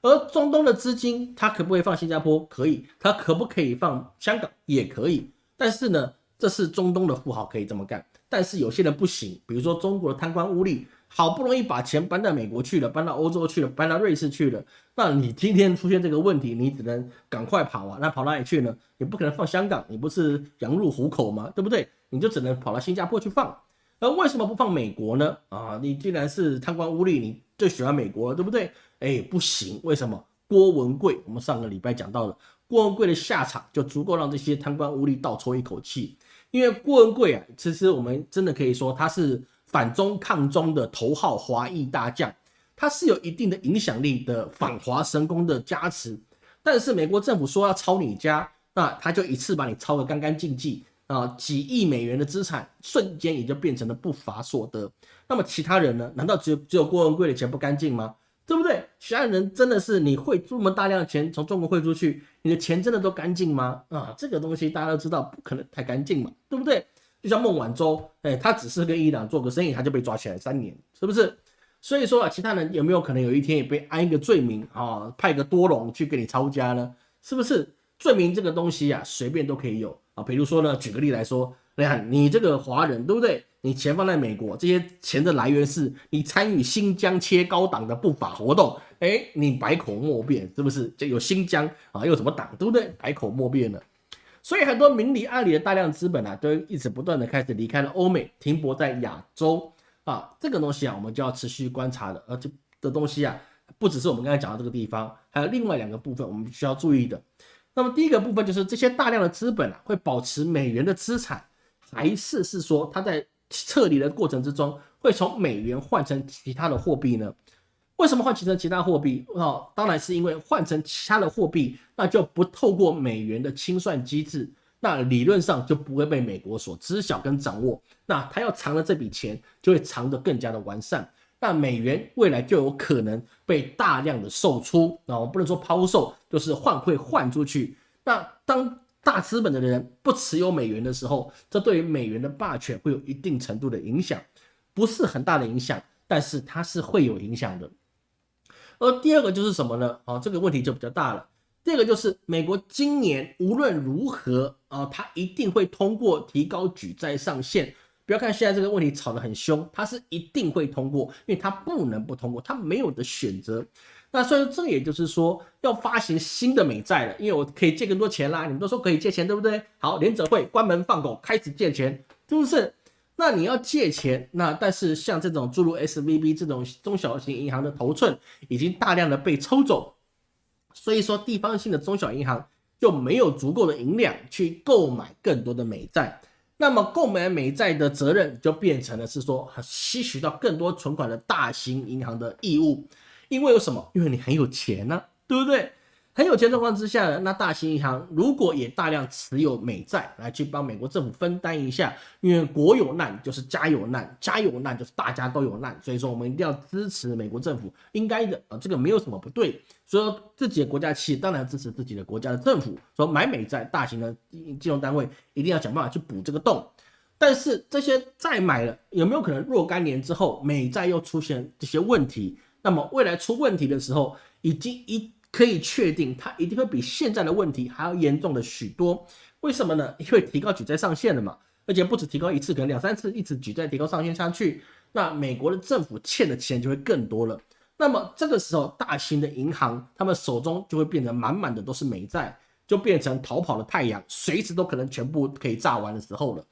而中东的资金，它可不可以放新加坡？可以。它可不可以放香港？也可以。但是呢，这是中东的富豪可以这么干，但是有些人不行。比如说中国的贪官污吏，好不容易把钱搬到美国去了，搬到欧洲去了，搬到瑞士去了，那你今天出现这个问题，你只能赶快跑啊！那跑哪里去呢？你不可能放香港，你不是羊入虎口吗？对不对？你就只能跑到新加坡去放。而为什么不放美国呢？啊，你既然是贪官污吏，你最喜欢美国，对不对？哎，不行，为什么？郭文贵，我们上个礼拜讲到了。郭文贵的下场就足够让这些贪官污吏倒抽一口气，因为郭文贵啊，其实我们真的可以说他是反中抗中的头号华裔大将，他是有一定的影响力的反华神功的加持。但是美国政府说要抄你家，那他就一次把你抄的干干净净啊，几亿美元的资产瞬间也就变成了不法所得。那么其他人呢？难道只有只有郭文贵的钱不干净吗？对不对？其他人真的是你会这么大量的钱从中国汇出去，你的钱真的都干净吗？啊，这个东西大家都知道不可能太干净嘛，对不对？就像孟晚舟，哎，他只是跟伊朗做个生意，他就被抓起来三年，是不是？所以说啊，其他人有没有可能有一天也被安一个罪名啊，派个多隆去给你抄家呢？是不是？罪名这个东西啊，随便都可以有啊。比如说呢，举个例来说，你看你这个华人，对不对？你钱放在美国，这些钱的来源是你参与新疆切高党的不法活动，哎，你百口莫辩，是不是？就有新疆啊，又什么党，对不对？百口莫辩了。所以很多明里暗里的大量资本啊，都一直不断的开始离开了欧美，停泊在亚洲啊。这个东西啊，我们就要持续观察的。而这的东西啊，不只是我们刚才讲到这个地方，还有另外两个部分我们需要注意的。那么第一个部分就是这些大量的资本啊，会保持美元的资产，还是是说它在撤离的过程之中，会从美元换成其他的货币呢？为什么换成其他货币？哦，当然是因为换成其他的货币，那就不透过美元的清算机制，那理论上就不会被美国所知晓跟掌握。那他要藏的这笔钱，就会藏得更加的完善。那美元未来就有可能被大量的售出，啊，我不能说抛售，就是换汇换出去。那当大资本的人不持有美元的时候，这对于美元的霸权会有一定程度的影响，不是很大的影响，但是它是会有影响的。而第二个就是什么呢？啊，这个问题就比较大了。第二个就是美国今年无论如何啊，它一定会通过提高举债上限。不要看现在这个问题吵得很凶，它是一定会通过，因为它不能不通过，它没有的选择。那所以这也就是说要发行新的美债了，因为我可以借更多钱啦。你们都说可以借钱，对不对？好，联者会关门放狗，开始借钱，是不是？那你要借钱，那但是像这种诸如 S V B 这种中小型银行的头寸已经大量的被抽走，所以说地方性的中小银行就没有足够的银两去购买更多的美债。那么购买美债的责任就变成了是说吸取到更多存款的大型银行的义务，因为有什么？因为你很有钱呢，对不对？很有钱状况之下呢，那大型银行如果也大量持有美债来去帮美国政府分担一下，因为国有难就是家有难，家有难就是大家都有难，所以说我们一定要支持美国政府，应该的啊，这个没有什么不对。所以说自己的国家企业当然支持自己的国家的政府，说买美债，大型的金融单位一定要想办法去补这个洞。但是这些债买了，有没有可能若干年之后美债又出现这些问题？那么未来出问题的时候，已经一。可以确定，它一定会比现在的问题还要严重的许多。为什么呢？因为提高举债上限了嘛，而且不止提高一次，可能两三次，一直举债提高上限下去，那美国的政府欠的钱就会更多了。那么这个时候，大型的银行他们手中就会变成满满的都是美债，就变成逃跑的太阳，随时都可能全部可以炸完的时候了。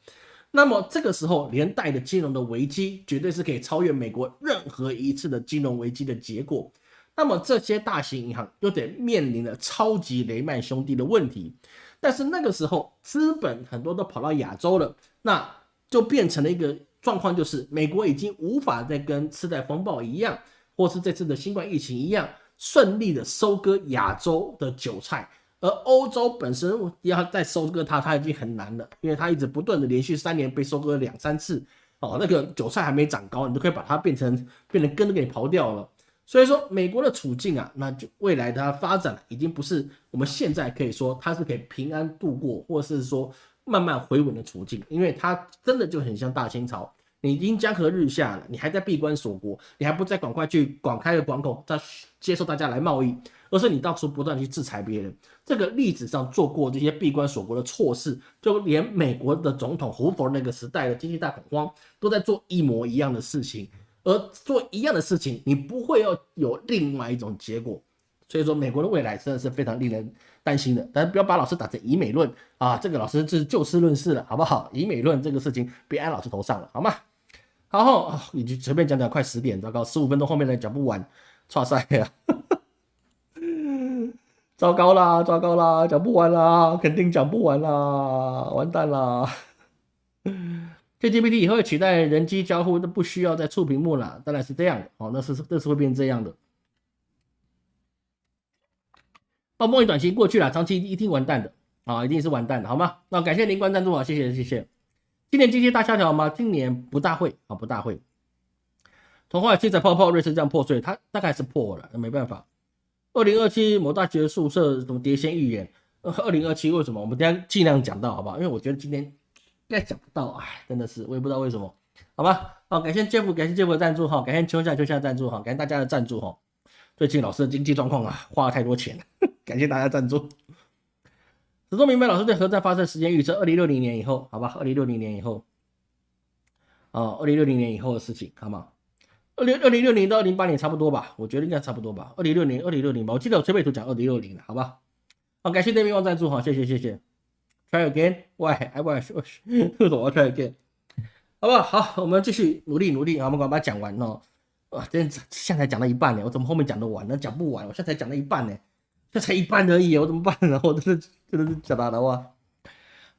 那么这个时候，连带的金融的危机，绝对是可以超越美国任何一次的金融危机的结果。那么这些大型银行又得面临了超级雷曼兄弟的问题，但是那个时候资本很多都跑到亚洲了，那就变成了一个状况，就是美国已经无法再跟次贷风暴一样，或是这次的新冠疫情一样顺利的收割亚洲的韭菜，而欧洲本身要再收割它，它已经很难了，因为它一直不断的连续三年被收割两三次，哦，那个韭菜还没长高，你就可以把它变成变成根都给刨掉了。所以说，美国的处境啊，那就未来它发展已经不是我们现在可以说它是可以平安度过，或是说慢慢回稳的处境，因为它真的就很像大清朝，你已经江河日下了，你还在闭关锁国，你还不再赶快去广开的港口，再接受大家来贸易，而是你到处不断去制裁别人。这个历史上做过这些闭关锁国的错事，就连美国的总统胡佛那个时代的经济大恐慌，都在做一模一样的事情。而做一样的事情，你不会要有另外一种结果，所以说美国的未来真的是非常令人担心的。但是不要把老师打成以美论啊，这个老师是就事论事了，好不好？以美论这个事情别按老师头上了，好吗？好，你就随便讲讲，快十点，糟糕，十五分钟后面的讲不完，差赛呀，糟糕啦，糟糕啦，讲不完啦，肯定讲不完啦，完蛋啦。GPT 以后取代人机交互，都不需要再触屏幕了，当然是这样的哦，那是那是会变成这样的。哦，梦里短期过去了，长期一定完蛋的啊，一定是完蛋的，好吗？那感谢灵官赞助啊，谢谢谢谢。今年经济大萧条吗？今年不大会啊，不大会。童话七彩泡泡，瑞士这样破碎，它大概是破了，那没办法。二零二七某大学宿舍什么碟仙预言？二零二七为什么？我们等下尽量讲到，好不好？因为我觉得今天。应该讲不到，哎，真的是，我也不知道为什么，好吧，好，感谢 Jeff，感谢 Jeff 的赞助哈，感谢秋夏秋夏赞助哈，感谢大家的赞助哈，最近老师的经济状况啊，花了太多钱，感谢大家赞助。始终明白老师对核战发射时间预测，二零六零年以后，好吧，二零六零年以后，啊，二零六零年以后的事情，好吗？二零二零六零到二零八年差不多吧，我觉得应该差不多吧，二零六零二零六零吧，我记得我崔美图讲二零六零的，好吧？好，感谢对面望赞助哈，谢谢谢谢。Try again? Why? I want. 为什么 try again? 好不好？好，我们继续努力努力啊！我们赶快把它讲完哦。哇，真现在讲到一半呢，我怎么后面讲得完呢？讲不完，我现在才讲到一半呢，这才一半而已，我怎么办呢？我真的真的是讲大的话。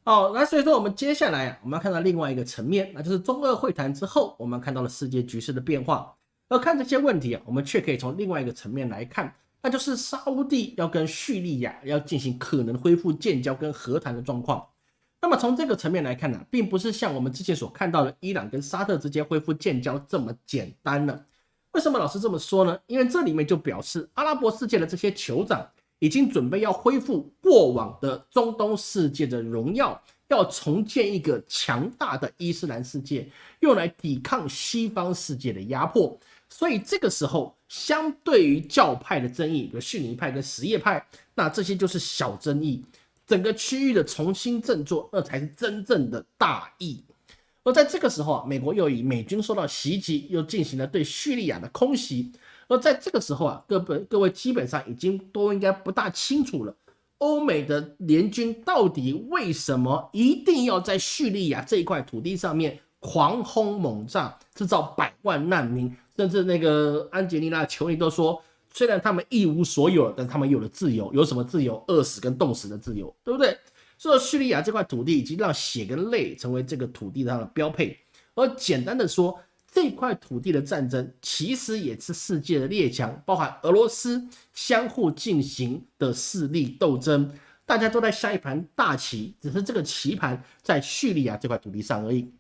好，那所以说我们接下来啊我们要看到另外一个层面，那就是中俄会谈之后，我们看到了世界局势的变化。而看这些问题啊，我们却可以从另外一个层面来看。那就是沙地要跟叙利亚要进行可能恢复建交跟和谈的状况。那么从这个层面来看呢，并不是像我们之前所看到的伊朗跟沙特之间恢复建交这么简单了。为什么老师这么说呢？因为这里面就表示阿拉伯世界的这些酋长已经准备要恢复过往的中东世界的荣耀，要重建一个强大的伊斯兰世界，用来抵抗西方世界的压迫。所以这个时候，相对于教派的争议，比如逊尼派跟什叶派，那这些就是小争议。整个区域的重新振作，那才是真正的大义。而在这个时候啊，美国又以美军受到袭击，又进行了对叙利亚的空袭。而在这个时候啊，各本各位基本上已经都应该不大清楚了，欧美的联军到底为什么一定要在叙利亚这一块土地上面狂轰猛炸，制造百万难民？甚至那个安吉丽娜·裘尼都说。虽然他们一无所有，但他们有了自由。有什么自由？饿死跟冻死的自由，对不对？所以叙利亚这块土地已经让血跟泪成为这个土地上的标配。而简单的说，这块土地的战争其实也是世界的列强，包含俄罗斯相互进行的势力斗争。大家都在下一盘大棋，只是这个棋盘在叙利亚这块土地上而已。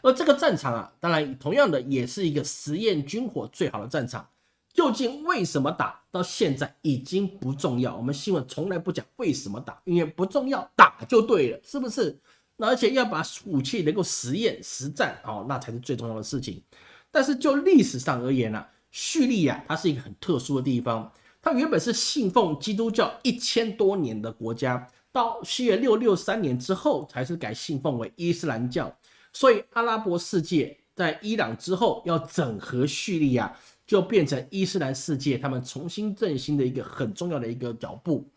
而这个战场啊，当然同样的也是一个实验军火最好的战场。究竟为什么打到现在已经不重要？我们新闻从来不讲为什么打，因为不重要，打就对了，是不是？那而且要把武器能够实验实战哦，那才是最重要的事情。但是就历史上而言呢，叙利亚它是一个很特殊的地方，它原本是信奉基督教一千多年的国家，到西元六六三年之后才是改信奉为伊斯兰教，所以阿拉伯世界在伊朗之后要整合叙利亚。就变成伊斯兰世界他们重新振兴的一个很重要的一个脚步，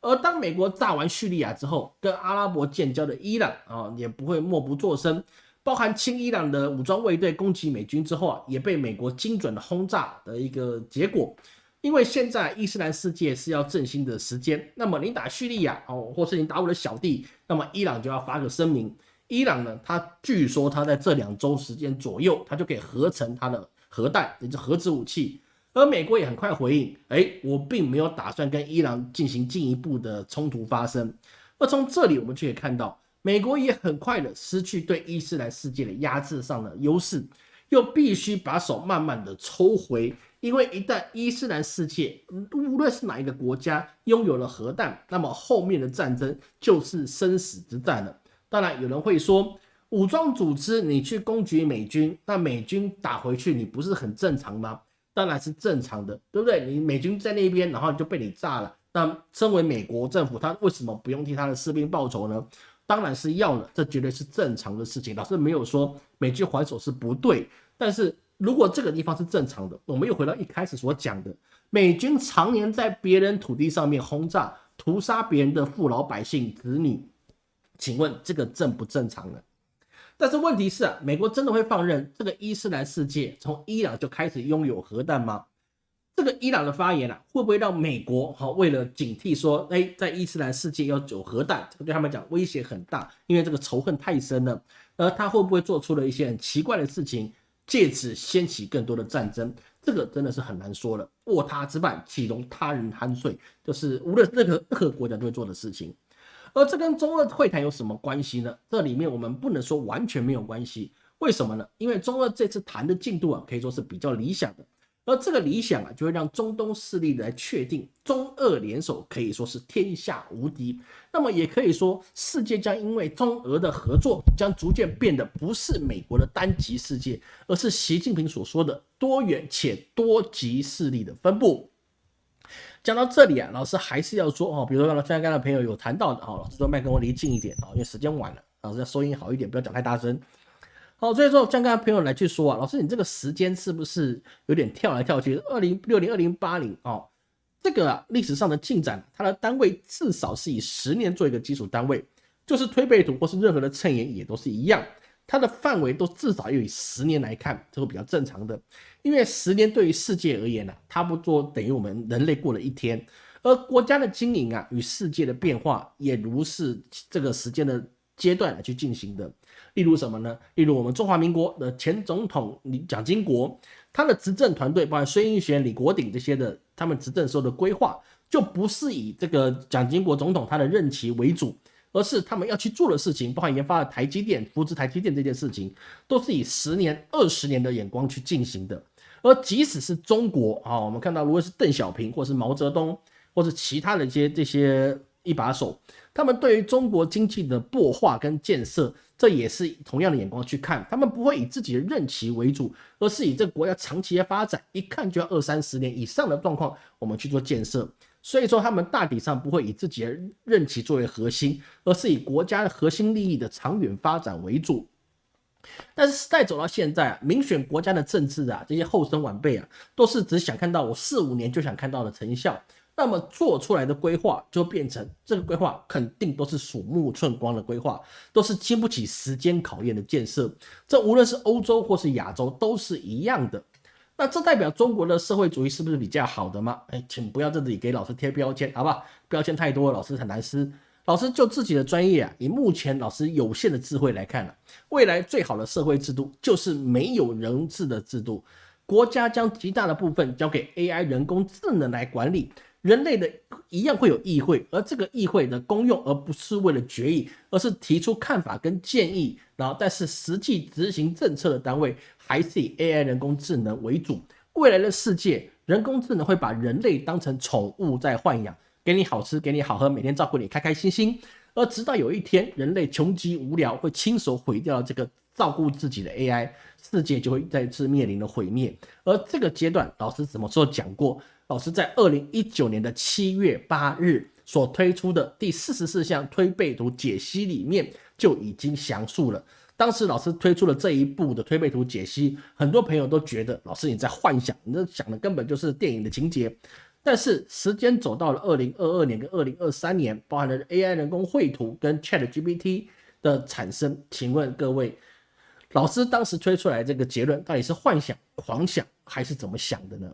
而当美国炸完叙利亚之后，跟阿拉伯建交的伊朗啊，也不会默不作声，包含亲伊朗的武装卫队攻击美军之后啊，也被美国精准的轰炸的一个结果。因为现在伊斯兰世界是要振兴的时间，那么你打叙利亚哦，或是你打我的小弟，那么伊朗就要发个声明。伊朗呢，他据说他在这两周时间左右，他就可以合成他的。核弹，也就核子武器，而美国也很快回应，哎，我并没有打算跟伊朗进行进一步的冲突发生。而从这里我们就可以看到，美国也很快的失去对伊斯兰世界的压制上的优势，又必须把手慢慢的抽回，因为一旦伊斯兰世界无论是哪一个国家拥有了核弹，那么后面的战争就是生死之战了。当然，有人会说。武装组织，你去攻击美军，那美军打回去，你不是很正常吗？当然是正常的，对不对？你美军在那边，然后就被你炸了。那身为美国政府，他为什么不用替他的士兵报仇呢？当然是要了，这绝对是正常的事情。老师没有说美军还手是不对，但是如果这个地方是正常的，我们又回到一开始所讲的，美军常年在别人土地上面轰炸、屠杀别人的父老百姓、子女，请问这个正不正常呢？但是问题是啊，美国真的会放任这个伊斯兰世界从伊朗就开始拥有核弹吗？这个伊朗的发言啊，会不会让美国好为了警惕说，哎，在伊斯兰世界要有核弹，这个对他们讲威胁很大，因为这个仇恨太深了。而他会不会做出了一些很奇怪的事情，借此掀起更多的战争？这个真的是很难说了。卧榻之畔，岂容他人酣睡，就是无论任何任何国家都会做的事情。而这跟中俄会谈有什么关系呢？这里面我们不能说完全没有关系，为什么呢？因为中俄这次谈的进度啊，可以说是比较理想的。而这个理想啊，就会让中东势力来确定中俄联手可以说是天下无敌。那么也可以说，世界将因为中俄的合作，将逐渐变得不是美国的单极世界，而是习近平所说的多元且多极势力的分布。讲到这里啊，老师还是要说哦，比如说刚刚的朋友有谈到的哦，老师说麦克风离近一点哦，因为时间晚了，老师要收音好一点，不要讲太大声。好，所以说像刚刚朋友来去说啊，老师你这个时间是不是有点跳来跳去？二零六零、二零八零哦，这个历史上的进展，它的单位至少是以十年做一个基础单位，就是推背图或是任何的衬言也都是一样。它的范围都至少要以十年来看，这个比较正常的，因为十年对于世界而言呢，差不多等于我们人类过了一天，而国家的经营啊与世界的变化也如是这个时间的阶段来去进行的。例如什么呢？例如我们中华民国的前总统李蒋经国，他的执政团队，包括孙运璇、李国鼎这些的，他们执政时候的规划，就不是以这个蒋经国总统他的任期为主。而是他们要去做的事情，包含研发的台积电、扶持台积电这件事情，都是以十年、二十年的眼光去进行的。而即使是中国啊，我们看到，如果是邓小平或是毛泽东，或者其他的一些这些一把手，他们对于中国经济的擘化跟建设，这也是同样的眼光去看，他们不会以自己的任期为主，而是以这个国家长期的发展，一看就要二三十年以上的状况，我们去做建设。所以说，他们大体上不会以自己的任期作为核心，而是以国家的核心利益的长远发展为主。但是时代走到现在啊，民选国家的政治啊，这些后生晚辈啊，都是只想看到我四五年就想看到的成效，那么做出来的规划就变成这个规划肯定都是鼠目寸光的规划，都是经不起时间考验的建设。这无论是欧洲或是亚洲都是一样的。那这代表中国的社会主义是不是比较好的吗？哎，请不要在这里给老师贴标签，好不好？标签太多，老师很难撕。老师就自己的专业啊，以目前老师有限的智慧来看呢，未来最好的社会制度就是没有人治的制度，国家将极大的部分交给 AI 人工智能来管理，人类的一样会有议会，而这个议会的功用而不是为了决议，而是提出看法跟建议，然后但是实际执行政策的单位还是以 AI 人工智能为主。未来的世界，人工智能会把人类当成宠物在豢养。给你好吃，给你好喝，每天照顾你，开开心心。而直到有一天，人类穷极无聊，会亲手毁掉这个照顾自己的 AI，世界就会再次面临了毁灭。而这个阶段，老师什么时候讲过？老师在二零一九年的七月八日所推出的第四十四项推背图解析里面就已经详述了。当时老师推出了这一步的推背图解析，很多朋友都觉得老师你在幻想，你这想的根本就是电影的情节。但是时间走到了二零二二年跟二零二三年，包含了 AI 人工绘图跟 ChatGPT 的产生，请问各位老师当时推出来这个结论到底是幻想、狂想还是怎么想的呢？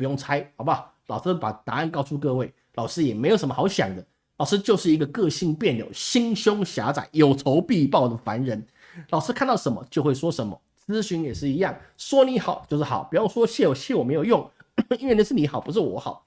不用猜，好不好？老师把答案告诉各位，老师也没有什么好想的，老师就是一个个性别扭、心胸狭窄、有仇必报的凡人。老师看到什么就会说什么，咨询也是一样，说你好就是好，不要说谢我，谢我没有用，因为那是你好，不是我好。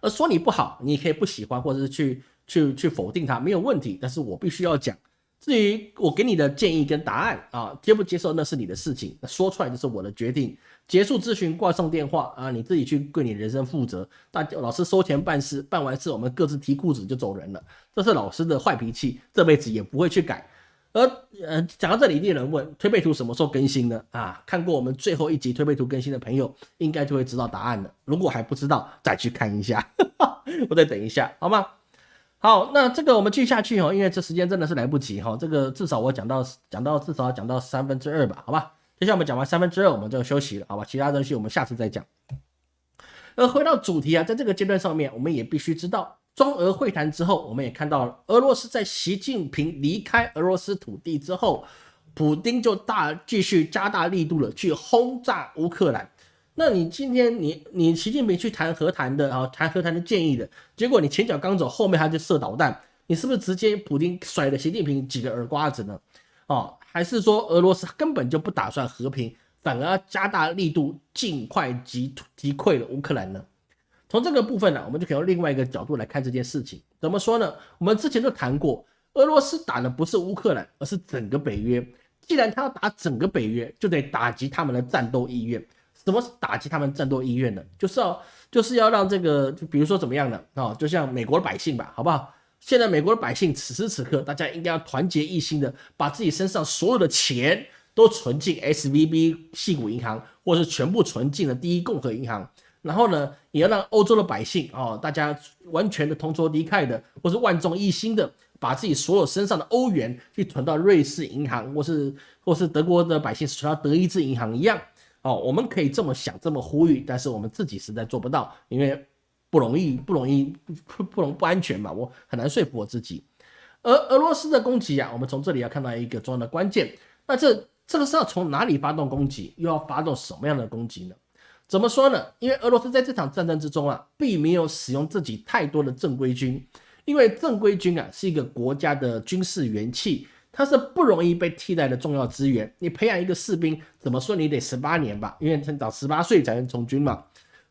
而说你不好，你可以不喜欢，或者是去去去否定他，没有问题。但是我必须要讲，至于我给你的建议跟答案啊，接不接受那是你的事情，说出来就是我的决定。结束咨询，挂上电话啊，你自己去对你人生负责。大老师收钱办事，办完事我们各自提裤子就走人了，这是老师的坏脾气，这辈子也不会去改。而呃，讲到这里，一定有人问推背图什么时候更新呢？啊，看过我们最后一集推背图更新的朋友，应该就会知道答案了。如果还不知道，再去看一下，我再等一下，好吗？好，那这个我们继续下去哦，因为这时间真的是来不及哈。这个至少我讲到讲到至少要讲到三分之二吧，好吧？接下来我们讲完三分之二，我们就休息了，好吧？其他东西我们下次再讲。而回到主题啊，在这个阶段上面，我们也必须知道。中俄会谈之后，我们也看到了俄罗斯在习近平离开俄罗斯土地之后，普京就大继续加大力度了去轰炸乌克兰。那你今天你你习近平去谈和谈的啊，谈和谈的建议的结果，你前脚刚走，后面他就射导弹，你是不是直接普京甩了习近平几个耳瓜子呢？哦，还是说俄罗斯根本就不打算和平，反而要加大力度，尽快击击溃了乌克兰呢？从这个部分呢，我们就可以用另外一个角度来看这件事情。怎么说呢？我们之前就谈过，俄罗斯打的不是乌克兰，而是整个北约。既然他要打整个北约，就得打击他们的战斗意愿。什么是打击他们战斗意愿呢？就是要就是要让这个，就比如说怎么样的啊？就像美国的百姓吧，好不好？现在美国的百姓此时此刻，大家应该要团结一心的，把自己身上所有的钱都存进 S V B 系股银行，或是全部存进了第一共和银行。然后呢，也要让欧洲的百姓哦，大家完全的同仇敌忾的，或是万众一心的，把自己所有身上的欧元去存到瑞士银行，或是或是德国的百姓存到德意志银行一样哦。我们可以这么想，这么呼吁，但是我们自己实在做不到，因为不容易，不容易，不不容不安全嘛，我很难说服我自己。而俄罗斯的攻击啊，我们从这里要看到一个重要的关键，那这这个是要从哪里发动攻击，又要发动什么样的攻击呢？怎么说呢？因为俄罗斯在这场战争之中啊，并没有使用自己太多的正规军，因为正规军啊是一个国家的军事元气，它是不容易被替代的重要资源。你培养一个士兵，怎么说你得十八年吧？因为他长十八岁才能从军嘛。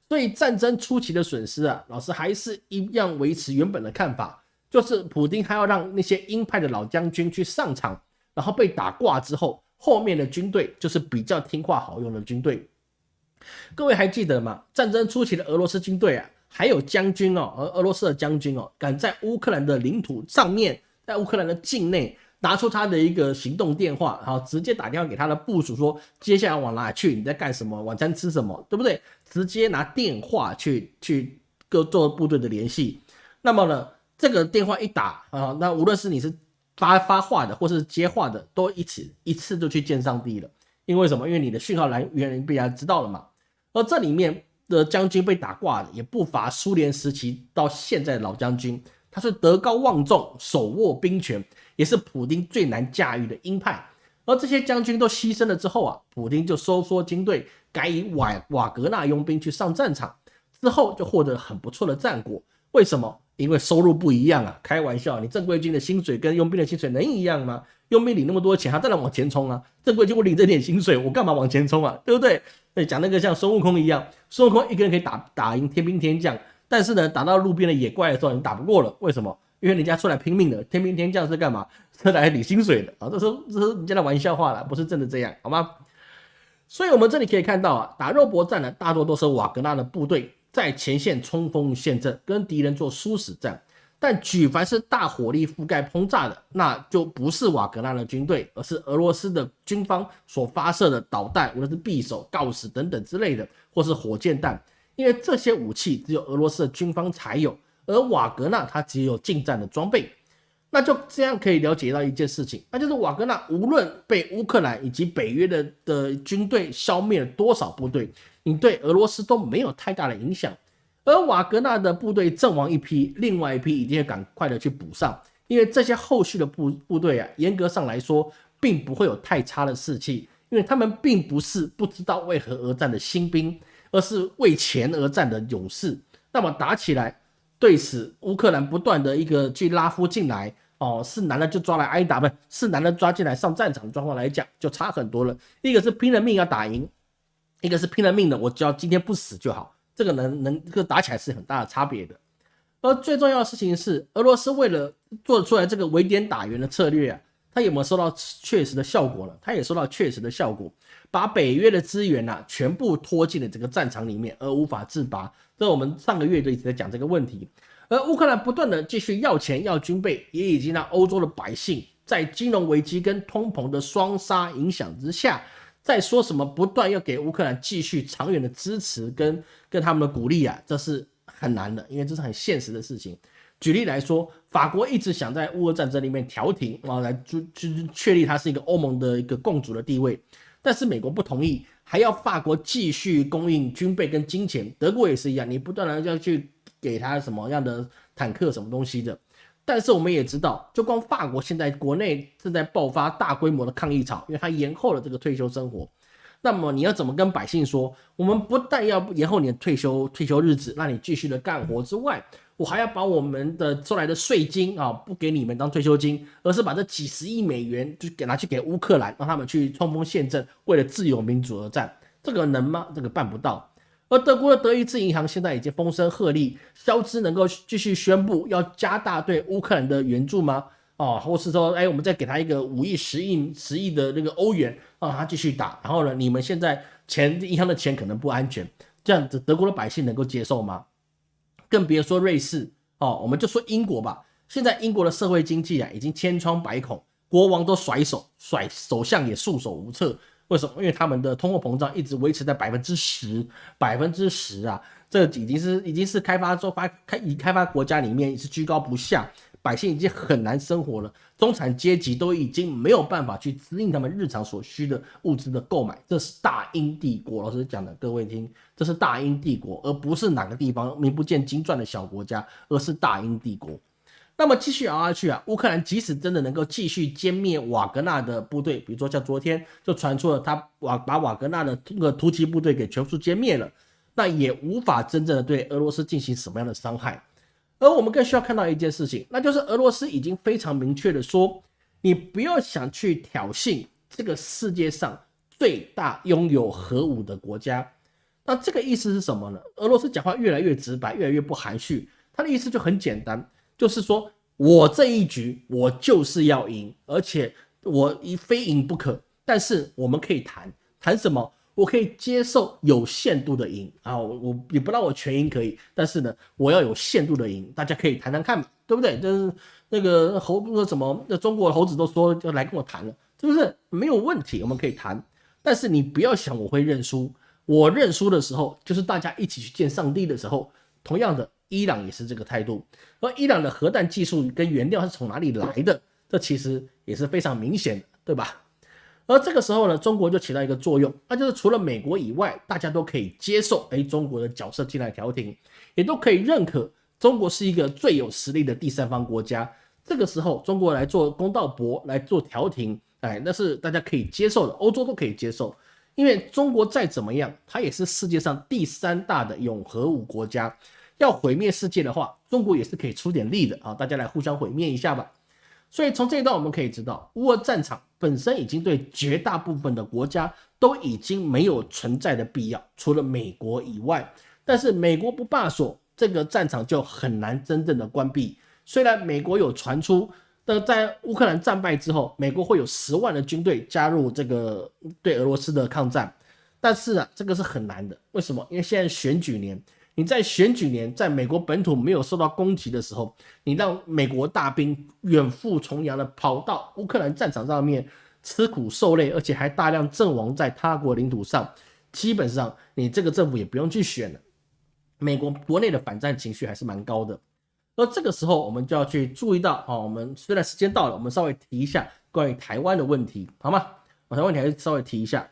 所以战争初期的损失啊，老师还是一样维持原本的看法，就是普京还要让那些鹰派的老将军去上场，然后被打挂之后，后面的军队就是比较听话好用的军队。各位还记得吗？战争初期的俄罗斯军队啊，还有将军哦，而俄罗斯的将军哦，敢在乌克兰的领土上面，在乌克兰的境内拿出他的一个行动电话，然后直接打电话给他的部署说，接下来往哪去？你在干什么？晚餐吃什么？对不对？直接拿电话去去各做部队的联系。那么呢，这个电话一打啊，那无论是你是发发话的，或是接话的，都一起一次就去见上帝了。因为什么？因为你的讯号来源被人家知道了嘛。而这里面的将军被打挂的也不乏苏联时期到现在的老将军，他是德高望重，手握兵权，也是普京最难驾驭的鹰派。而这些将军都牺牲了之后啊，普京就收缩军队，改以瓦瓦格纳佣兵去上战场，之后就获得很不错的战果。为什么？因为收入不一样啊！开玩笑，你正规军的薪水跟佣兵的薪水能一样吗？佣兵领那么多钱，他当然往前冲啊！正规军我领这点薪水，我干嘛往前冲啊？对不对？那讲那个像孙悟空一样，孙悟空一个人可以打打赢天兵天将，但是呢，打到路边的野怪的时候，你打不过了。为什么？因为人家出来拼命的，天兵天将是干嘛？是来领薪水的啊！这是这是人家的玩笑话了，不是真的这样，好吗？所以我们这里可以看到啊，打肉搏战呢，大多都是瓦格纳的部队。在前线冲锋陷阵，跟敌人做殊死战。但举凡是大火力覆盖轰炸的，那就不是瓦格纳的军队，而是俄罗斯的军方所发射的导弹，无论是匕首、锆石等等之类的，或是火箭弹。因为这些武器只有俄罗斯的军方才有，而瓦格纳他只有近战的装备。那就这样可以了解到一件事情，那就是瓦格纳无论被乌克兰以及北约的的军队消灭了多少部队。你对俄罗斯都没有太大的影响，而瓦格纳的部队阵亡一批，另外一批一定要赶快的去补上，因为这些后续的部部队啊，严格上来说，并不会有太差的士气，因为他们并不是不知道为何而战的新兵，而是为钱而战的勇士。那么打起来，对此乌克兰不断的一个去拉夫进来，哦，是男的就抓来挨打，不是男的抓进来上战场的状况来讲，就差很多了。一个是拼了命要打赢。一个是拼了命的，我只要今天不死就好，这个能能这个打起来是很大的差别的。而最重要的事情是，俄罗斯为了做出来这个围点打援的策略啊，他有没有收到确实的效果呢？他也收到确实的效果，把北约的资源呐全部拖进了这个战场里面，而无法自拔。这我们上个月就一直在讲这个问题。而乌克兰不断的继续要钱要军备，也已经让欧洲的百姓在金融危机跟通膨的双杀影响之下。在说什么不断要给乌克兰继续长远的支持跟跟他们的鼓励啊，这是很难的，因为这是很现实的事情。举例来说，法国一直想在乌俄战争里面调停啊，来就就确立它是一个欧盟的一个共主的地位，但是美国不同意，还要法国继续供应军备跟金钱。德国也是一样，你不断的要去给他什么样的坦克什么东西的。但是我们也知道，就光法国现在国内正在爆发大规模的抗议潮，因为它延后了这个退休生活。那么你要怎么跟百姓说？我们不但要延后你的退休退休日子，让你继续的干活之外，我还要把我们的收来的税金啊，不给你们当退休金，而是把这几十亿美元就给拿去给乌克兰，让他们去冲锋陷阵，为了自由民主而战。这个能吗？这个办不到。而德国的德意志银行现在已经风声鹤唳，肖兹能够继续宣布要加大对乌克兰的援助吗？哦，或是说，哎，我们再给他一个五亿、十亿、十亿的那个欧元，让他继续打。然后呢，你们现在钱银行的钱可能不安全，这样子德国的百姓能够接受吗？更别说瑞士哦，我们就说英国吧。现在英国的社会经济啊，已经千疮百孔，国王都甩手，甩首相也束手无策。为什么？因为他们的通货膨胀一直维持在百分之十，百分之十啊，这已经是已经是开发中发开已开发国家里面是居高不下，百姓已经很难生活了，中产阶级都已经没有办法去支应他们日常所需的物资的购买。这是大英帝国，老师讲的，各位听，这是大英帝国，而不是哪个地方名不见经传的小国家，而是大英帝国。那么继续熬下去啊，乌克兰即使真的能够继续歼灭瓦格纳的部队，比如说像昨天就传出了他瓦把瓦格纳的这个突击部队给全数歼灭了，那也无法真正的对俄罗斯进行什么样的伤害。而我们更需要看到一件事情，那就是俄罗斯已经非常明确的说，你不要想去挑衅这个世界上最大拥有核武的国家。那这个意思是什么呢？俄罗斯讲话越来越直白，越来越不含蓄，他的意思就很简单。就是说，我这一局我就是要赢，而且我一非赢不可。但是我们可以谈谈什么？我可以接受有限度的赢啊，我我也不让我全赢可以，但是呢，我要有限度的赢，大家可以谈谈看嘛，对不对？就是那个猴那什么，那中国猴子都说要来跟我谈了，是不是？没有问题，我们可以谈，但是你不要想我会认输，我认输的时候就是大家一起去见上帝的时候，同样的，伊朗也是这个态度，而伊朗的核弹技术跟原料是从哪里来的？这其实也是非常明显的，对吧？而这个时候呢，中国就起到一个作用，那就是除了美国以外，大家都可以接受，哎，中国的角色进来调停，也都可以认可中国是一个最有实力的第三方国家。这个时候，中国来做公道伯来做调停，哎，那是大家可以接受的，欧洲都可以接受，因为中国再怎么样，它也是世界上第三大的永核武国家，要毁灭世界的话，中国也是可以出点力的啊，大家来互相毁灭一下吧。所以从这一段我们可以知道，乌俄战场本身已经对绝大部分的国家都已经没有存在的必要，除了美国以外。但是美国不罢手，这个战场就很难真正的关闭。虽然美国有传出，的在乌克兰战败之后，美国会有十万的军队加入这个对俄罗斯的抗战，但是啊，这个是很难的。为什么？因为现在选举年。你在选举年，在美国本土没有受到攻击的时候，你让美国大兵远赴重洋的跑到乌克兰战场上面吃苦受累，而且还大量阵亡在他国领土上，基本上你这个政府也不用去选了。美国国内的反战情绪还是蛮高的，而这个时候我们就要去注意到啊，我们虽然时间到了，我们稍微提一下关于台湾的问题，好吗？台湾问题还是稍微提一下。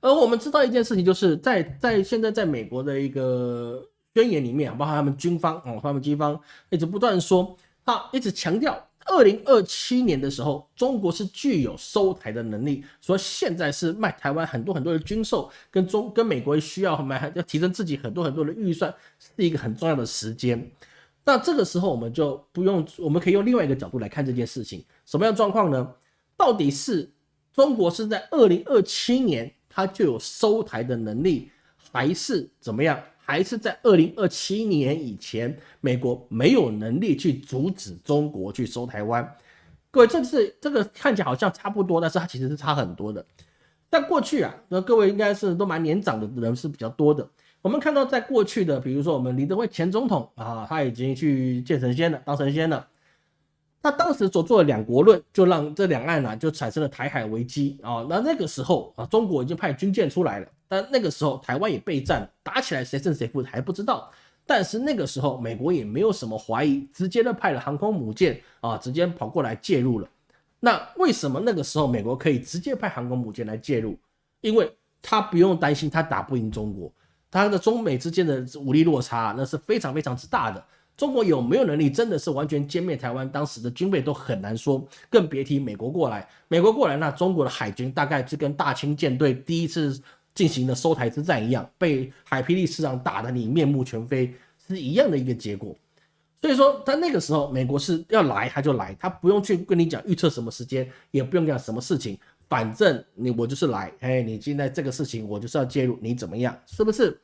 而我们知道一件事情，就是在在现在在美国的一个宣言里面，包括他们军方哦，他们军方一直不断说，他一直强调，二零二七年的时候，中国是具有收台的能力，说现在是卖台湾很多很多的军售，跟中跟美国需要买要提升自己很多很多的预算，是一个很重要的时间。那这个时候我们就不用，我们可以用另外一个角度来看这件事情，什么样状况呢？到底是中国是在二零二七年？他就有收台的能力，还是怎么样？还是在二零二七年以前，美国没有能力去阻止中国去收台湾？各位，这是这个看起来好像差不多，但是它其实是差很多的。在过去啊，那各位应该是都蛮年长的人是比较多的。我们看到在过去的，比如说我们李德辉前总统啊，他已经去见神仙了，当神仙了。那当时所做的两国论，就让这两岸呢就产生了台海危机啊。那那个时候啊，中国已经派军舰出来了，但那个时候台湾也备战，打起来谁胜谁负还不知道。但是那个时候美国也没有什么怀疑，直接的派了航空母舰啊，直接跑过来介入了。那为什么那个时候美国可以直接派航空母舰来介入？因为他不用担心他打不赢中国，他的中美之间的武力落差那是非常非常之大的。中国有没有能力，真的是完全歼灭台湾？当时的军备都很难说，更别提美国过来。美国过来，那中国的海军大概就跟大清舰队第一次进行的收台之战一样，被海霹雳师长打得你面目全非，是一样的一个结果。所以说，在那个时候，美国是要来他就来，他不用去跟你讲预测什么时间，也不用讲什么事情，反正你我就是来，哎，你现在这个事情我就是要介入，你怎么样？是不是？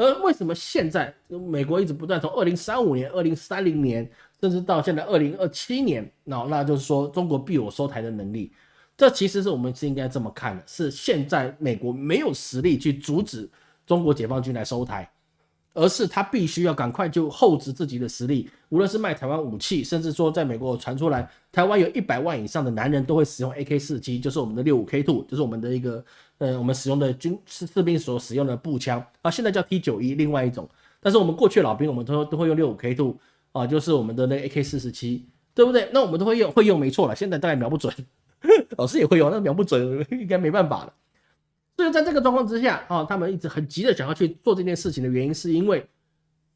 而为什么现在美国一直不断从二零三五年、二零三零年，甚至到现在二零二七年，那那就是说中国必有收台的能力？这其实是我们是应该这么看的：是现在美国没有实力去阻止中国解放军来收台。而是他必须要赶快就厚植自己的实力，无论是卖台湾武器，甚至说在美国传出来，台湾有一百万以上的男人都会使用 AK 四七，就是我们的六五 K two，就是我们的一个呃我们使用的军士士兵所使用的步枪啊，现在叫 T 九一，另外一种，但是我们过去老兵我们都都会用六五 K two 啊，就是我们的那 AK 四十七，对不对？那我们都会用会用没错了，现在大概瞄不准，老师也会用，那瞄不准应该没办法了。所以在这个状况之下啊，他们一直很急的想要去做这件事情的原因，是因为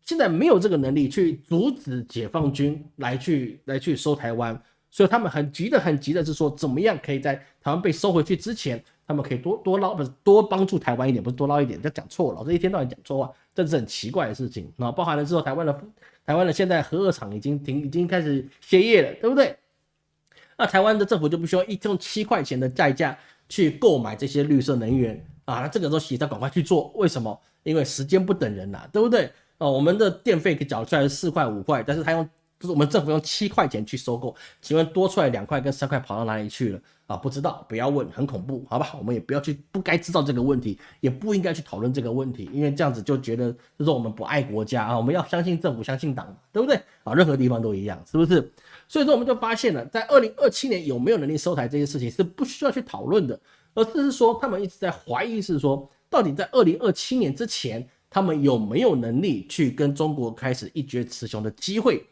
现在没有这个能力去阻止解放军来去来去收台湾，所以他们很急的很急的是说，怎么样可以在台湾被收回去之前，他们可以多多捞不是多帮助台湾一点，不是多捞一点，就讲错了，老师一天到晚讲错话，这是很奇怪的事情啊。包含了之后，台湾的台湾的现在核二厂已经停，已经开始歇业了，对不对？那台湾的政府就不需要一用七块钱的代价。去购买这些绿色能源啊，那这个时候企业赶快去做，为什么？因为时间不等人呐，对不对？哦，我们的电费可以缴出来是四块五块，但是他用就是我们政府用七块钱去收购，请问多出来两块跟三块跑到哪里去了啊？不知道，不要问，很恐怖，好吧？我们也不要去，不该知道这个问题，也不应该去讨论这个问题，因为这样子就觉得就是我们不爱国家啊。我们要相信政府，相信党，对不对啊？任何地方都一样，是不是？所以说我们就发现了，在二零二七年有没有能力收台这件事情是不需要去讨论的，而是说他们一直在怀疑，是说到底在二零二七年之前，他们有没有能力去跟中国开始一决雌雄的机会？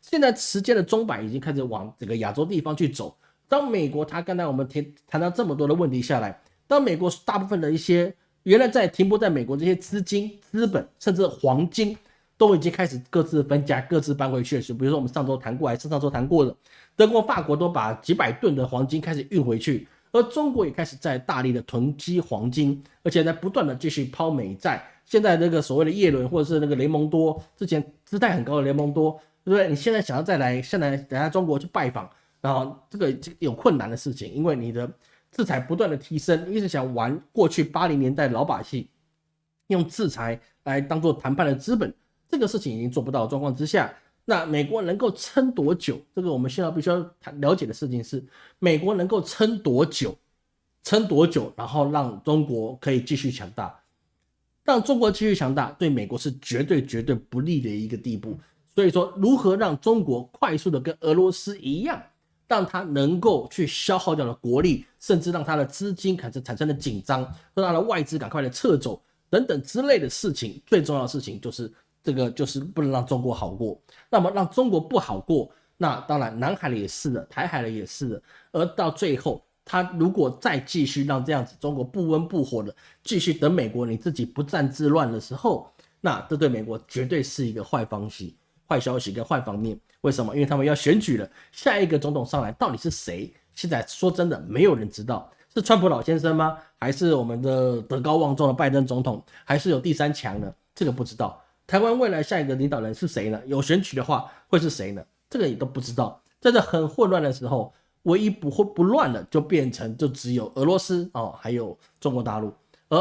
现在时间的钟摆已经开始往这个亚洲地方去走。当美国他刚才我们谈谈到这么多的问题下来，当美国大部分的一些原来在停泊在美国这些资金、资本，甚至黄金，都已经开始各自分家、各自搬回去了。比如说我们上周谈过，还是上周谈过的，德国、法国都把几百吨的黄金开始运回去，而中国也开始在大力的囤积黄金，而且在不断的继续抛美债。现在那个所谓的叶伦或者是那个雷蒙多，之前姿态很高的雷蒙多。对不对？你现在想要再来，现在等下中国去拜访，然后这个有困难的事情，因为你的制裁不断的提升，一直想玩过去八零年代老把戏，用制裁来当做谈判的资本，这个事情已经做不到状况之下，那美国能够撑多久？这个我们现在必须要谈了解的事情是，美国能够撑多久？撑多久？然后让中国可以继续强大，让中国继续强大，对美国是绝对绝对不利的一个地步。所以说，如何让中国快速的跟俄罗斯一样，让它能够去消耗掉的国力，甚至让它的资金开始产生的紧张，让它的外资赶快的撤走等等之类的事情，最重要的事情就是这个，就是不能让中国好过。那么让中国不好过，那当然南海的也是的，台海的也是的。而到最后，他如果再继续让这样子中国不温不火的继续等美国你自己不战自乱的时候，那这对美国绝对是一个坏方式。坏消息跟坏方面，为什么？因为他们要选举了，下一个总统上来到底是谁？现在说真的，没有人知道是川普老先生吗？还是我们的德高望重的拜登总统？还是有第三强呢？这个不知道。台湾未来下一个领导人是谁呢？有选举的话会是谁呢？这个也都不知道。在这很混乱的时候，唯一不混不乱的就变成就只有俄罗斯哦，还有中国大陆。而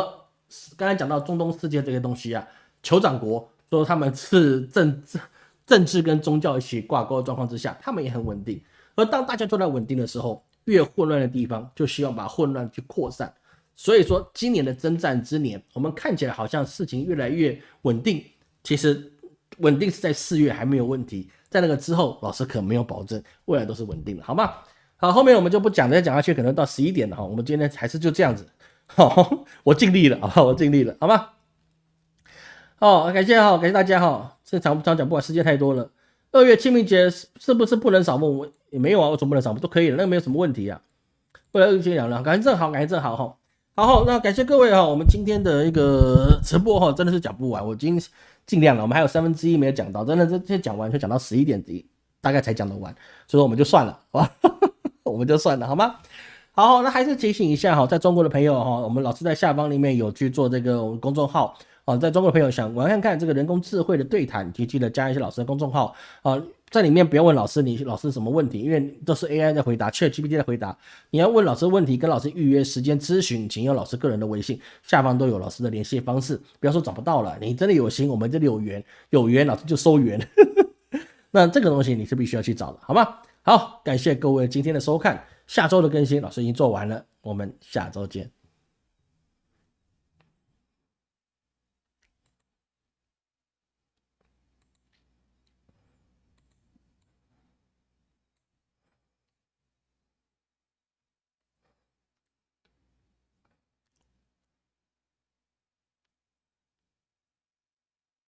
刚才讲到中东世界这些东西啊，酋长国说他们是政治。政治跟宗教一起挂钩的状况之下，他们也很稳定。而当大家都在稳定的时候，越混乱的地方就希望把混乱去扩散。所以说，今年的征战之年，我们看起来好像事情越来越稳定。其实稳定是在四月还没有问题，在那个之后，老师可没有保证未来都是稳定的，好吗？好，后面我们就不讲再讲下去可能到十一点了哈。我们今天还是就这样子，好，我尽力了啊，我尽力了，好吗？好，感谢哈，感谢大家哈。这长不长讲不管，时间太多了。二月清明节是不是不能扫墓？也没有啊，我总不能扫墓都可以了，那个没有什么问题啊。不然就讲了，感谢正好，感谢正好哈。好，那感谢各位哈，我们今天的一个直播哈，真的是讲不完，我已经尽量了，我们还有三分之一没有讲到，真的这这讲完就讲到十一点底，大概才讲得完，所以说我们就算了，好吧？我们就算了，好吗？好，那还是提醒一下哈，在中国的朋友哈，我们老师在下方里面有去做这个公众号。啊，在中国的朋友想我要看看这个人工智慧的对谈，就记得加一些老师的公众号啊，在里面不要问老师你老师什么问题，因为都是 AI 在回答，ChatGPT 在回答。你要问老师问题，跟老师预约时间咨询，请用老师个人的微信，下方都有老师的联系方式。不要说找不到了，你真的有心，我们这里有缘，有缘老师就收缘。那这个东西你是必须要去找的，好吗？好，感谢各位今天的收看，下周的更新老师已经做完了，我们下周见。